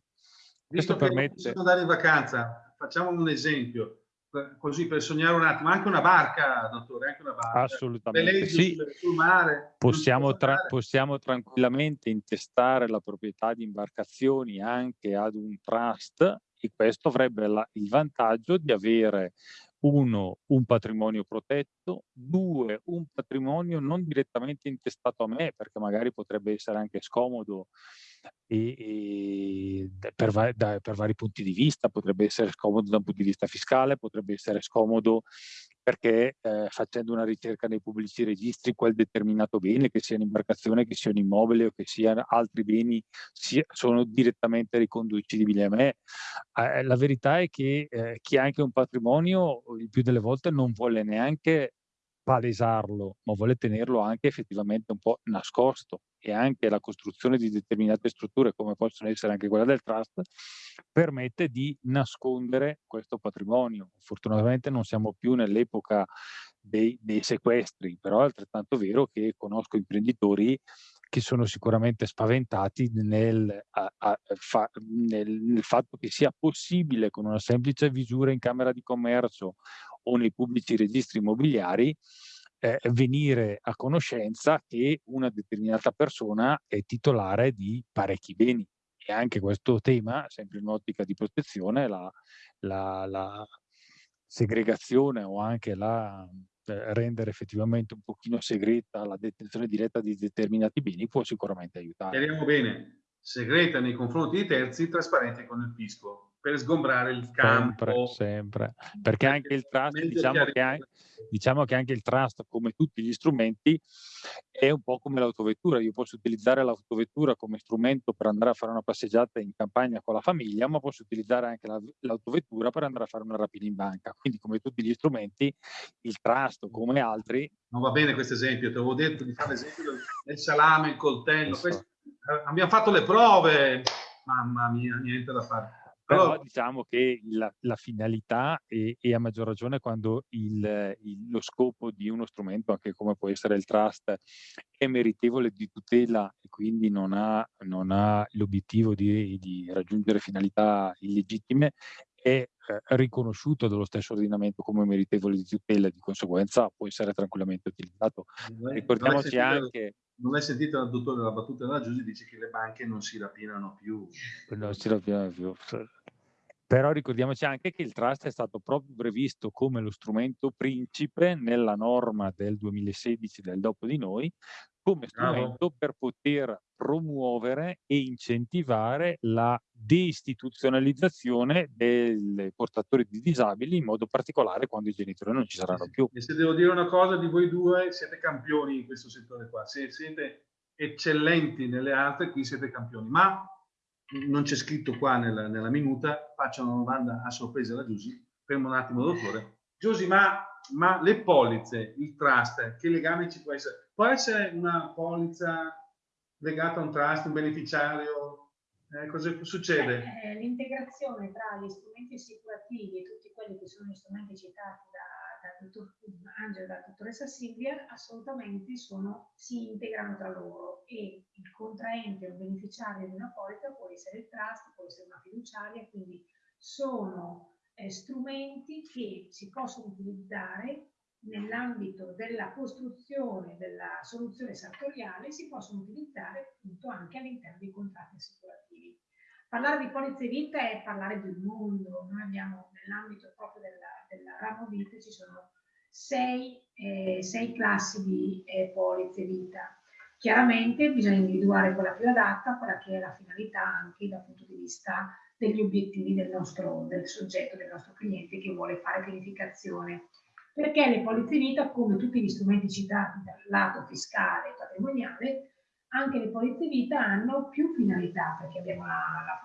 Visto Questo permette... andare in vacanza, facciamo un esempio così per sognare un attimo, anche una barca, dottore, anche una barca. Assolutamente sì. Sul, mare, possiamo, tra possiamo tranquillamente intestare la proprietà di imbarcazioni anche ad un trust e questo avrebbe la, il vantaggio di avere uno, un patrimonio protetto, due, un patrimonio non direttamente intestato a me, perché magari potrebbe essere anche scomodo e, e per, va da, per, vari punti di vista, potrebbe essere scomodo da un punto di vista fiscale, potrebbe essere scomodo perché eh, facendo una ricerca nei pubblici registri quel determinato bene, che sia un'imbarcazione, che sia un immobile o che siano altri beni, sia, sono direttamente riconducibili a me. Eh, la verità è che eh, chi ha anche un patrimonio il più delle volte non vuole neanche palesarlo, ma vuole tenerlo anche effettivamente un po' nascosto e anche la costruzione di determinate strutture, come possono essere anche quella del trust, permette di nascondere questo patrimonio. Fortunatamente non siamo più nell'epoca dei, dei sequestri, però è altrettanto vero che conosco imprenditori che sono sicuramente spaventati nel, a, a, fa, nel, nel, fatto che sia possibile con una semplice visura in Camera di Commercio o nei pubblici registri immobiliari eh, venire a conoscenza che una determinata persona è titolare di parecchi beni. E anche questo tema, sempre in ottica di protezione, la, la, la segregazione o anche la eh, rendere effettivamente un pochino segreta la detenzione diretta di determinati beni può sicuramente aiutare. Chiariamo bene, segreta nei confronti di terzi, trasparente con il fisco per sgombrare il campo. Sempre, sempre. Perché anche il trust, diciamo che, anche, diciamo che anche il trust, come tutti gli strumenti, è un po' come l'autovettura. Io posso utilizzare l'autovettura come strumento per andare a fare una passeggiata in campagna con la famiglia, ma posso utilizzare anche l'autovettura per andare a fare una rapina in banca. Quindi, come tutti gli strumenti, il trust, come altri... Non va bene questo esempio, ti avevo detto di fare l'esempio del salame, il coltello. Questo, eh, abbiamo fatto le prove, mamma mia, niente da fare. Però diciamo che la, la finalità e, e, a maggior ragione quando il, il, lo scopo di uno strumento, anche come può essere il trust, è meritevole di tutela e quindi non ha, ha l'obiettivo di, di, raggiungere finalità illegittime, è riconosciuto dallo stesso ordinamento come meritevole di tutela e di conseguenza può essere tranquillamente utilizzato. Non è, Ricordiamoci non anche... Non hai sentito il dottore della battuta della Giussi dice che le banche non si rapinano più. Non si rapinano più. Però ricordiamoci anche che il trust è stato proprio previsto come lo strumento principe nella norma del 2016 del dopo di noi, come strumento Bravo. per poter promuovere e incentivare la deistituzionalizzazione dei portatori di disabili, in modo particolare quando i genitori non ci saranno più. E se devo dire una cosa di voi due, siete campioni in questo settore qua. Se siete eccellenti nelle altre, qui siete campioni. Ma non c'è scritto qua nella, nella, minuta, faccio una domanda a sorpresa alla Giusy. Fermo un attimo, dottore. Giusy, ma, ma le polizze, il trust, che legame ci può essere? Può essere una polizza legata a un trust, un beneficiario? Eh, cosa succede? Eh, L'integrazione tra gli strumenti assicurativi e tutti quelli che sono gli strumenti citati da, da dottor Angelo e dalla dottoressa Silvia assolutamente sono, si integrano tra loro e il contraente o il beneficiario di una polizza può essere il trust, può essere una fiduciaria, quindi sono eh, strumenti che si possono utilizzare nell'ambito della costruzione della soluzione sartoriale si possono utilizzare appunto anche all'interno dei contratti assicurativi. Parlare di polizze vita è parlare del mondo, noi abbiamo nell'ambito proprio della, della ramo vita ci sono sei, eh, sei classi di eh, polizze vita. Chiaramente bisogna individuare quella più adatta, quella che è la finalità anche dal punto di vista degli obiettivi del nostro del soggetto, del nostro cliente che vuole fare pianificazione perché le polizze vita, come tutti gli strumenti citati dal lato fiscale e patrimoniale, anche le polizze vita hanno più finalità, perché abbiamo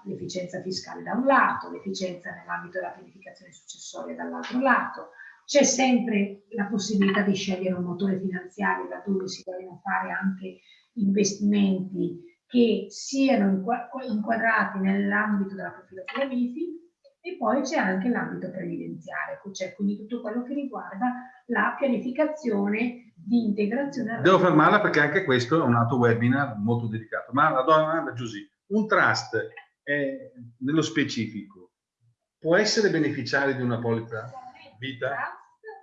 l'efficienza fiscale da un lato, l'efficienza nell'ambito della pianificazione successoria dall'altro lato, c'è sempre la possibilità di scegliere un motore finanziario laddove si vogliono fare anche investimenti che siano inquadrati nell'ambito della profilazione MIFI e poi c'è anche l'ambito previdenziale, cioè quindi tutto quello che riguarda la pianificazione di integrazione. Devo fermarla perché anche questo è un altro webinar molto dedicato. Ma la domanda Giusy, un trust è, nello specifico può essere beneficiario di una polizza vita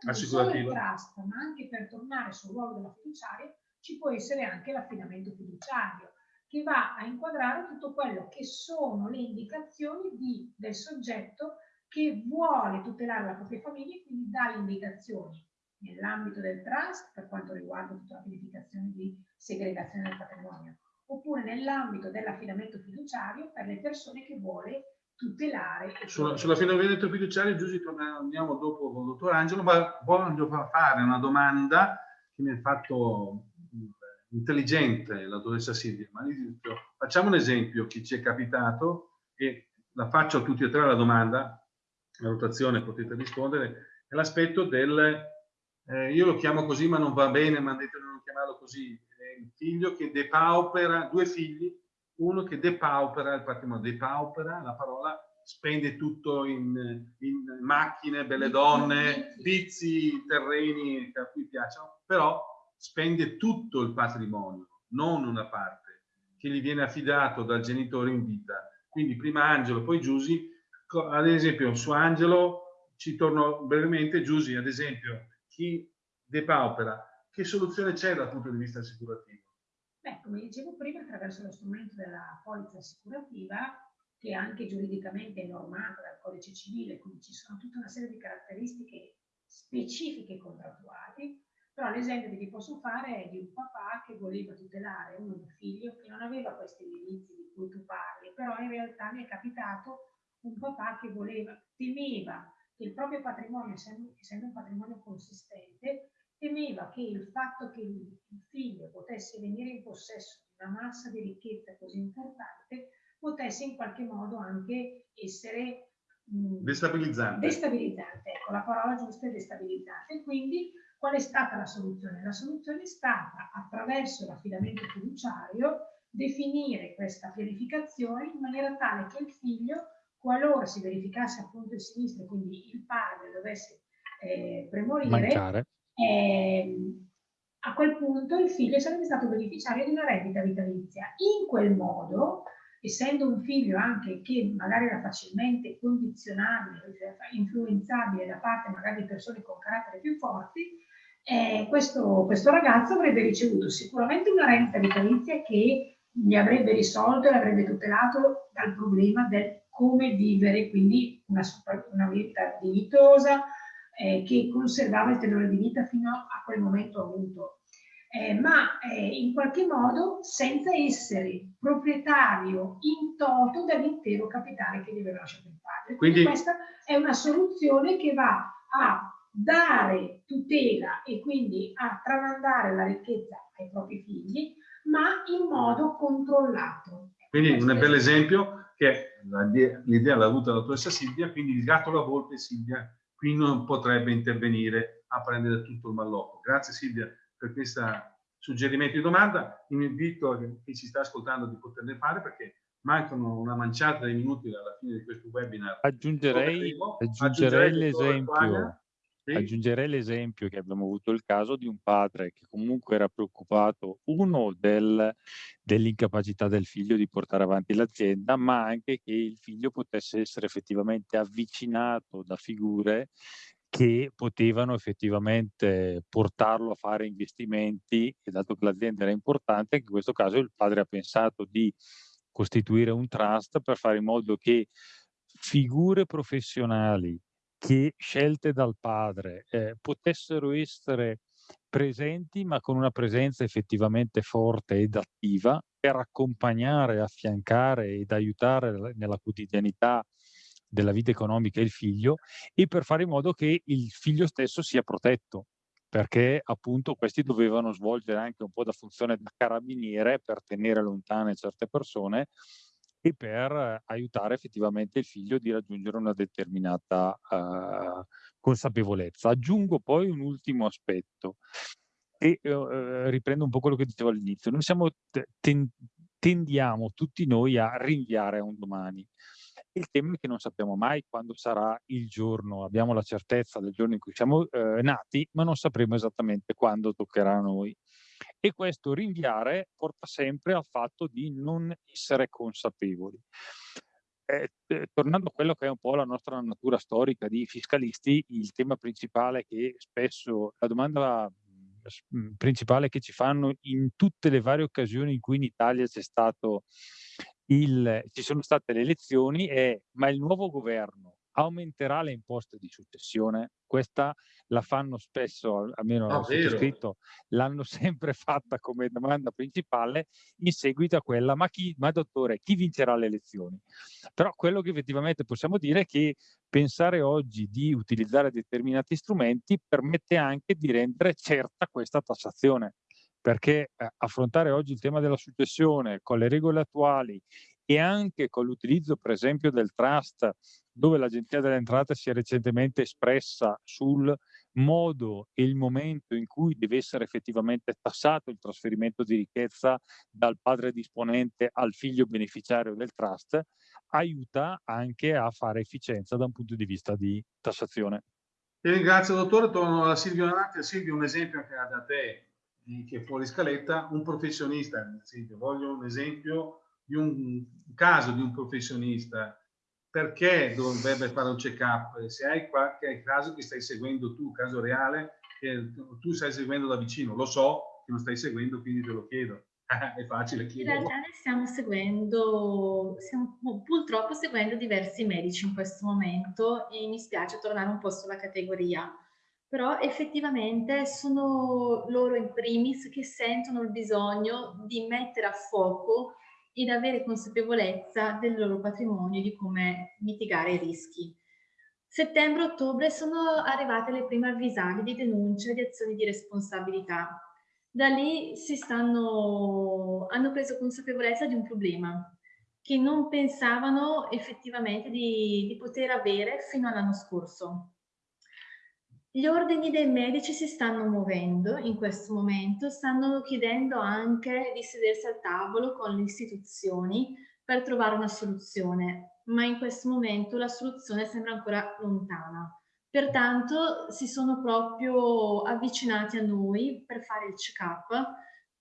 assicurativa? Non trust, ma anche per tornare sul ruolo della fiduciaria ci può essere anche l'affidamento fiduciario che va a inquadrare tutto quello che sono le indicazioni di, del soggetto che vuole tutelare la propria famiglia e quindi dà le indicazioni nell'ambito del trust per quanto riguarda tutta la pianificazione di segregazione del patrimonio, oppure nell'ambito dell'affidamento fiduciario per le persone che vuole tutelare. Sulla, sull'affidamento fiduciario, Giusy, torniamo dopo con il dottor Angelo, ma voglio fare una domanda che mi ha fatto intelligente la dottoressa Silvia, ma facciamo un esempio, chi ci è capitato, e la faccio a tutti e tre la domanda, la rotazione potete rispondere, è l'aspetto del, eh, io lo chiamo così ma non va bene, ma detto di non chiamarlo così, è il figlio che depaupera, due figli, uno che depaupera il patrimonio, depaupera la parola spende tutto in, in macchine, belle donne, vizi, terreni che a cui piacciono, però spende tutto il patrimonio, non una parte, che gli viene affidato dal genitore in vita. Quindi prima Angelo, poi Giusy, ad esempio su Angelo ci torno brevemente, Giusy ad esempio, chi depaupera, che soluzione c'è dal punto di vista assicurativo? Beh, come dicevo prima, attraverso lo strumento della polizza assicurativa, che anche giuridicamente è normata dal codice civile, quindi ci sono tutta una serie di caratteristiche specifiche contrattuali, però l'esempio che ti posso fare è di un papà che voleva tutelare un figlio che non aveva questi indizi di cui tu parli, però in realtà mi è capitato un papà che voleva, temeva che il proprio patrimonio, essendo, un patrimonio consistente, temeva che il fatto che il figlio potesse venire in possesso di una massa di ricchezza così importante potesse in qualche modo anche essere destabilizzante. Destabilizzante, ecco, la parola giusta è destabilizzante. Quindi Qual è stata la soluzione? La soluzione è stata, attraverso l'affidamento fiduciario, definire questa pianificazione in maniera tale che il figlio, qualora si verificasse appunto il sinistro, quindi il padre dovesse eh, premorire, eh, a quel punto il figlio sarebbe stato beneficiario di una reddita vitalizia. In quel modo essendo un figlio anche che magari era facilmente condizionabile, influenzabile da parte magari di persone con carattere più forti, eh, questo, questo, ragazzo avrebbe ricevuto sicuramente una renta vitalizia che gli avrebbe risolto e l'avrebbe tutelato dal problema del come vivere, quindi una, una vita dignitosa eh, che conservava il tenore di vita fino a quel momento avuto eh, ma eh, in qualche modo senza essere proprietario in toto dell'intero capitale che gli aveva lasciato il padre. Quindi, Quindi questa è una soluzione che va a dare tutela e quindi a tramandare la ricchezza ai propri figli, ma in modo controllato. Quindi un bel esempio che l'idea l'ha avuta la dottoressa Silvia, quindi il gatto la volpe Silvia qui non potrebbe intervenire a prendere tutto il mallocco. Grazie Silvia per questo suggerimento di domanda. Invito chi ci sta ascoltando di poterne fare perché mancano una manciata di minuti alla fine di questo webinar. Aggiungerei, aggiungerei l'esempio. Sì. Aggiungerei l'esempio che abbiamo avuto il caso di un padre che comunque era preoccupato, uno, del, dell'incapacità del figlio di portare avanti l'azienda, ma anche che il figlio potesse essere effettivamente avvicinato da figure che potevano effettivamente portarlo a fare investimenti e dato che l'azienda era importante, anche in questo caso il padre ha pensato di costituire un trust per fare in modo che figure professionali che scelte dal padre eh, potessero essere presenti ma con una presenza effettivamente forte ed attiva per accompagnare, affiancare ed aiutare nella quotidianità della vita economica il figlio e per fare in modo che il figlio stesso sia protetto. Perché appunto questi dovevano svolgere anche un po' da funzione da carabiniere per tenere lontane certe persone e per aiutare effettivamente il figlio di raggiungere una determinata uh, consapevolezza. Aggiungo poi un ultimo aspetto e uh, riprendo un po' quello che dicevo all'inizio. Noi siamo, ten, tendiamo tutti noi a rinviare a un domani. Il tema è che non sappiamo mai quando sarà il giorno, abbiamo la certezza del giorno in cui siamo eh, nati, ma non sapremo esattamente quando toccherà a noi. E questo rinviare porta sempre al fatto di non essere consapevoli. Eh, tornando a quello che è un po' la nostra natura storica di fiscalisti, il tema principale che spesso, la domanda mm, principale che ci fanno in tutte le varie occasioni in cui in Italia c'è stato il, ci sono state le elezioni e ma il nuovo governo aumenterà le imposte di successione? Questa la fanno spesso, almeno ah, scritto, l'hanno sempre fatta come domanda principale in seguito a quella, ma, chi, ma dottore, chi vincerà le elezioni? Però quello che effettivamente possiamo dire è che pensare oggi di utilizzare determinati strumenti permette anche di rendere certa questa tassazione perché eh, affrontare oggi il tema della successione con le regole attuali e anche con l'utilizzo per esempio del trust dove l'Agenzia delle Entrate si è recentemente espressa sul modo e il momento in cui deve essere effettivamente tassato il trasferimento di ricchezza dal padre disponente al figlio beneficiario del trust, aiuta anche a fare efficienza da un punto di vista di tassazione. Ti ringrazio dottore, torno alla Silvio Nati. Silvio, un esempio che ha da te che è fuori scaletta, un professionista, esempio, voglio un esempio di un caso di un professionista, perché dovrebbe fare un check-up? Se hai qualche caso che stai seguendo tu, caso reale, che tu stai seguendo da vicino, lo so che non stai seguendo, quindi te lo chiedo. è facile chiederlo. In realtà stiamo seguendo, stiamo purtroppo seguendo diversi medici in questo momento e mi spiace tornare un po' sulla categoria però effettivamente sono loro in primis che sentono il bisogno di mettere a fuoco ed avere consapevolezza del loro patrimonio e di come mitigare i rischi. Settembre-ottobre sono arrivate le prime avvisaglie di denuncia di azioni di responsabilità. Da lì stanno, hanno preso consapevolezza di un problema che non pensavano effettivamente di, di poter avere fino all'anno scorso. Gli ordini dei medici si stanno muovendo in questo momento, stanno chiedendo anche di sedersi al tavolo con le istituzioni per trovare una soluzione, ma in questo momento la soluzione sembra ancora lontana. Pertanto si sono proprio avvicinati a noi per fare il check-up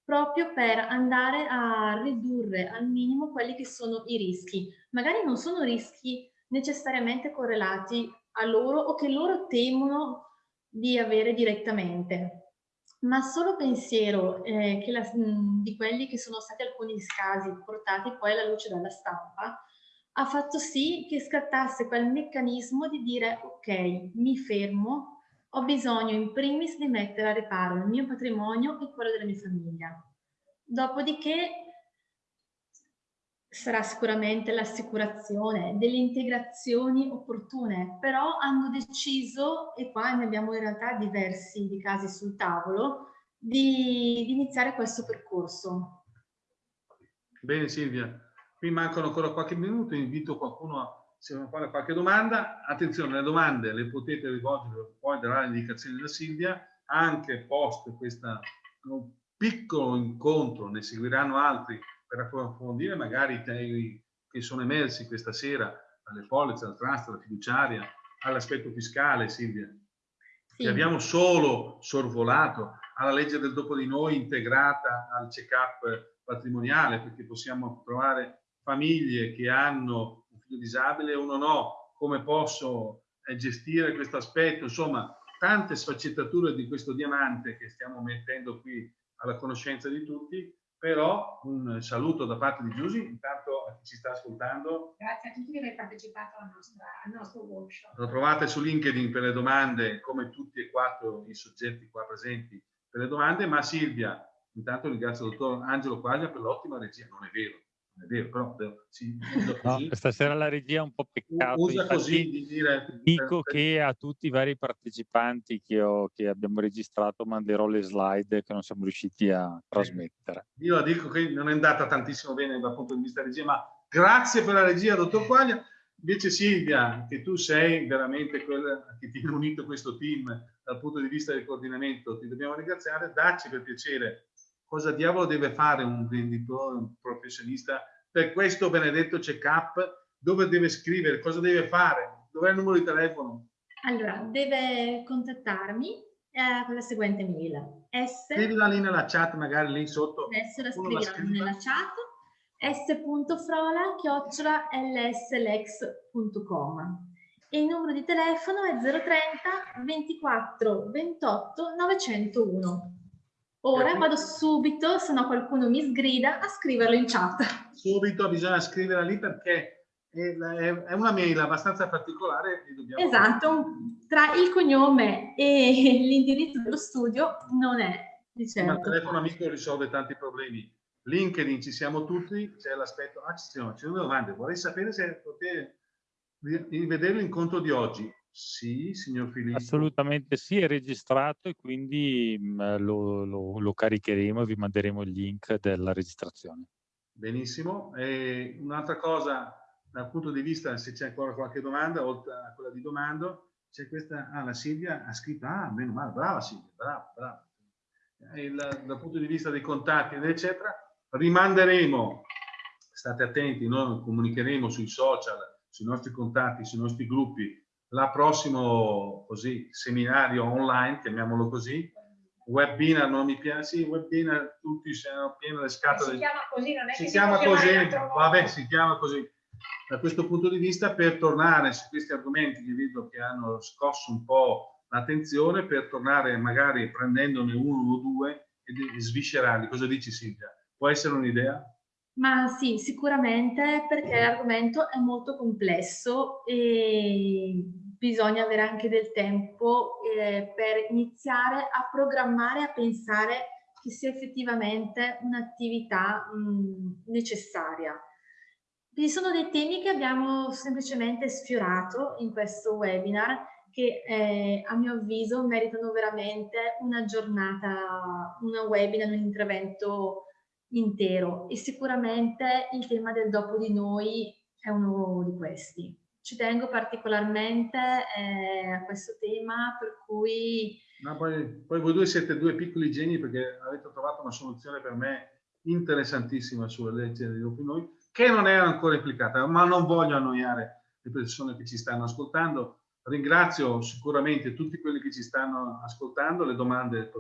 proprio per andare a ridurre al minimo quelli che sono i rischi. Magari non sono rischi necessariamente correlati a loro o che loro temono di avere direttamente, ma solo pensiero eh, la, di quelli che sono stati alcuni casi portati poi alla luce dalla stampa ha fatto sì che scattasse quel meccanismo di dire ok, mi fermo, ho bisogno in primis di mettere a riparo il mio patrimonio e quello della mia famiglia. Dopodiché sarà sicuramente l'assicurazione, delle integrazioni opportune, però hanno deciso, e qua ne abbiamo in realtà diversi di casi sul tavolo, di, di iniziare questo percorso. Bene Silvia, qui mancano ancora qualche minuto, invito qualcuno a se vuole fare qualche domanda. Attenzione, le domande le potete rivolgere, poi darà le indicazioni da Silvia, anche post questo piccolo incontro, ne seguiranno altri per approfondire magari i temi che sono emersi questa sera, dalle polizze, al trust, alla fiduciaria, all'aspetto fiscale, Silvia, sì. che abbiamo solo sorvolato, alla legge del dopo di noi integrata al check-up patrimoniale, perché possiamo trovare famiglie che hanno un figlio disabile e uno no, come posso eh, gestire questo aspetto, insomma, tante sfaccettature di questo diamante che stiamo mettendo qui alla conoscenza di tutti, però un saluto da parte di Giusy, intanto a chi ci sta ascoltando. Grazie a tutti che avete partecipato al nostro, al nostro workshop. Lo trovate su LinkedIn per le domande, come tutti e quattro i soggetti qua presenti per le domande, ma Silvia, intanto ringrazio il dottor Angelo Quaglia per l'ottima regia, non è vero, è vero, però sì, no, stasera la regia è un po' peccato. Usa così di dire, dico per, che a tutti i vari partecipanti che, ho, che, abbiamo registrato manderò le slide che non siamo riusciti a trasmettere. Io dico che non è andata tantissimo bene dal punto di vista regia, ma grazie per la regia, dottor Quaglia. Invece Silvia, che tu sei veramente quella che ti ha unito questo team dal punto di vista del coordinamento, ti dobbiamo ringraziare, dacci per piacere cosa diavolo deve fare un venditore, un professionista per questo benedetto check-up? Dove deve scrivere? Cosa deve fare? Dov'è il numero di telefono? Allora, deve contattarmi eh, con la seguente mail. S... Scrivila lì nella chat, magari lì sotto. Adesso la scriviamo nella chat s.frola chiocciola lslex.com e il numero di telefono è 030 24 28 901. Ora vado subito, se no qualcuno mi sgrida, a scriverlo in chat. Subito bisogna scriverla lì perché è una mail abbastanza particolare. Esatto, tra il cognome e l'indirizzo dello studio non è di certo. Ma il telefono amico risolve tanti problemi. LinkedIn ci siamo tutti, c'è l'aspetto, ah ci sono, ci sono domande, vorrei sapere se potete rivedere l'incontro di oggi. Sì, signor Filippo. Assolutamente sì, è registrato e quindi mh, lo, lo, lo, caricheremo e vi manderemo il link della registrazione. Benissimo. un'altra cosa dal punto di vista, se c'è ancora qualche domanda, oltre a quella di domando, c'è questa, ah, la Silvia ha scritto, ah, meno male, brava Silvia, brava, brava. Il, dal punto di vista dei contatti, eccetera, rimanderemo, state attenti, noi comunicheremo sui social, sui nostri contatti, sui nostri gruppi, la prossimo così, seminario online, chiamiamolo così, webinar non mi piace, sì, webinar tutti siamo pieni le scatole. Si chiama così, non è si che chiama si così, vabbè, si chiama così. Da questo punto di vista, per tornare su questi argomenti che vedo che hanno scosso un po' l'attenzione, per tornare magari prendendone uno o due e sviscerarli. Cosa dici Silvia? Può essere un'idea? Ma sì, sicuramente perché l'argomento è molto complesso e bisogna avere anche del tempo eh, per iniziare a programmare, a pensare che sia effettivamente un'attività necessaria. Vi sono dei temi che abbiamo semplicemente sfiorato in questo webinar che eh, a mio avviso meritano veramente una giornata, una webinar, un intervento intero e sicuramente il tema del dopo di noi è uno di questi. Ci tengo particolarmente eh, a questo tema per cui... No, poi, poi, voi due siete due piccoli geni perché avete trovato una soluzione per me interessantissima sulle leggi di dopo di noi che non è ancora applicata, ma non voglio annoiare le persone che ci stanno ascoltando. Ringrazio sicuramente tutti quelli che ci stanno ascoltando, le domande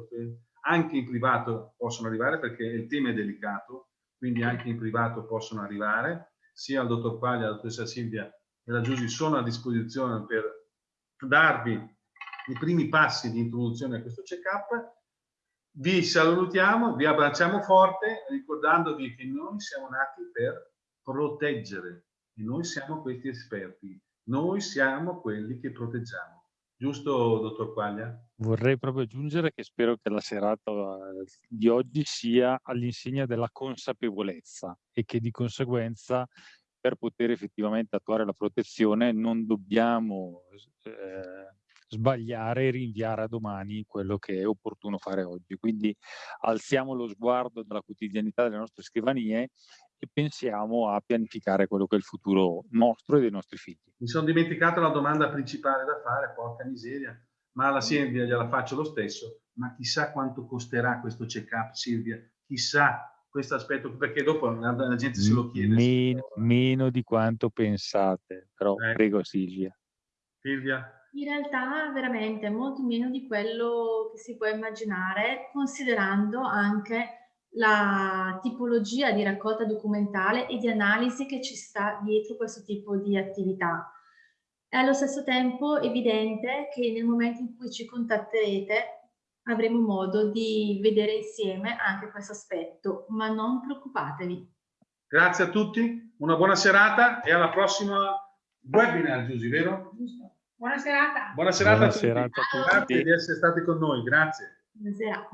anche in privato possono arrivare perché il tema è delicato, quindi anche in privato possono arrivare, sia il dottor Quaglia, la dottoressa Silvia e la Giusy sono a disposizione per darvi i primi passi di introduzione a questo check-up. Vi salutiamo, vi abbracciamo forte ricordandovi che noi siamo nati per proteggere e noi siamo questi esperti, noi siamo quelli che proteggiamo. Giusto, dottor Quaglia? Vorrei proprio aggiungere che spero che la serata eh, di oggi sia all'insegna della consapevolezza e che di conseguenza per poter effettivamente attuare la protezione non dobbiamo eh, sbagliare e rinviare a domani quello che è opportuno fare oggi. Quindi alziamo lo sguardo dalla quotidianità delle nostre scrivanie e pensiamo a pianificare quello che è il futuro nostro e dei nostri figli. Mi sono dimenticato la domanda principale da fare, porca miseria, ma alla Silvia gliela faccio lo stesso, ma chissà quanto costerà questo check-up Silvia, chissà questo aspetto, perché dopo la, gente se lo chiede. Meno, meno di quanto pensate, però eh. prego Silvia. Silvia? In realtà veramente molto meno di quello che si può immaginare, considerando anche la tipologia di raccolta documentale e di analisi che ci sta dietro questo tipo di attività. È allo stesso tempo evidente che nel momento in cui ci contatterete avremo modo di vedere insieme anche questo aspetto, ma non preoccupatevi. Grazie a tutti, una buona serata e alla prossima webinar, Giusy, vero? Buona serata. Buona serata, buona a, tutti. serata a tutti. Grazie di essere stati con noi, grazie. Buonasera.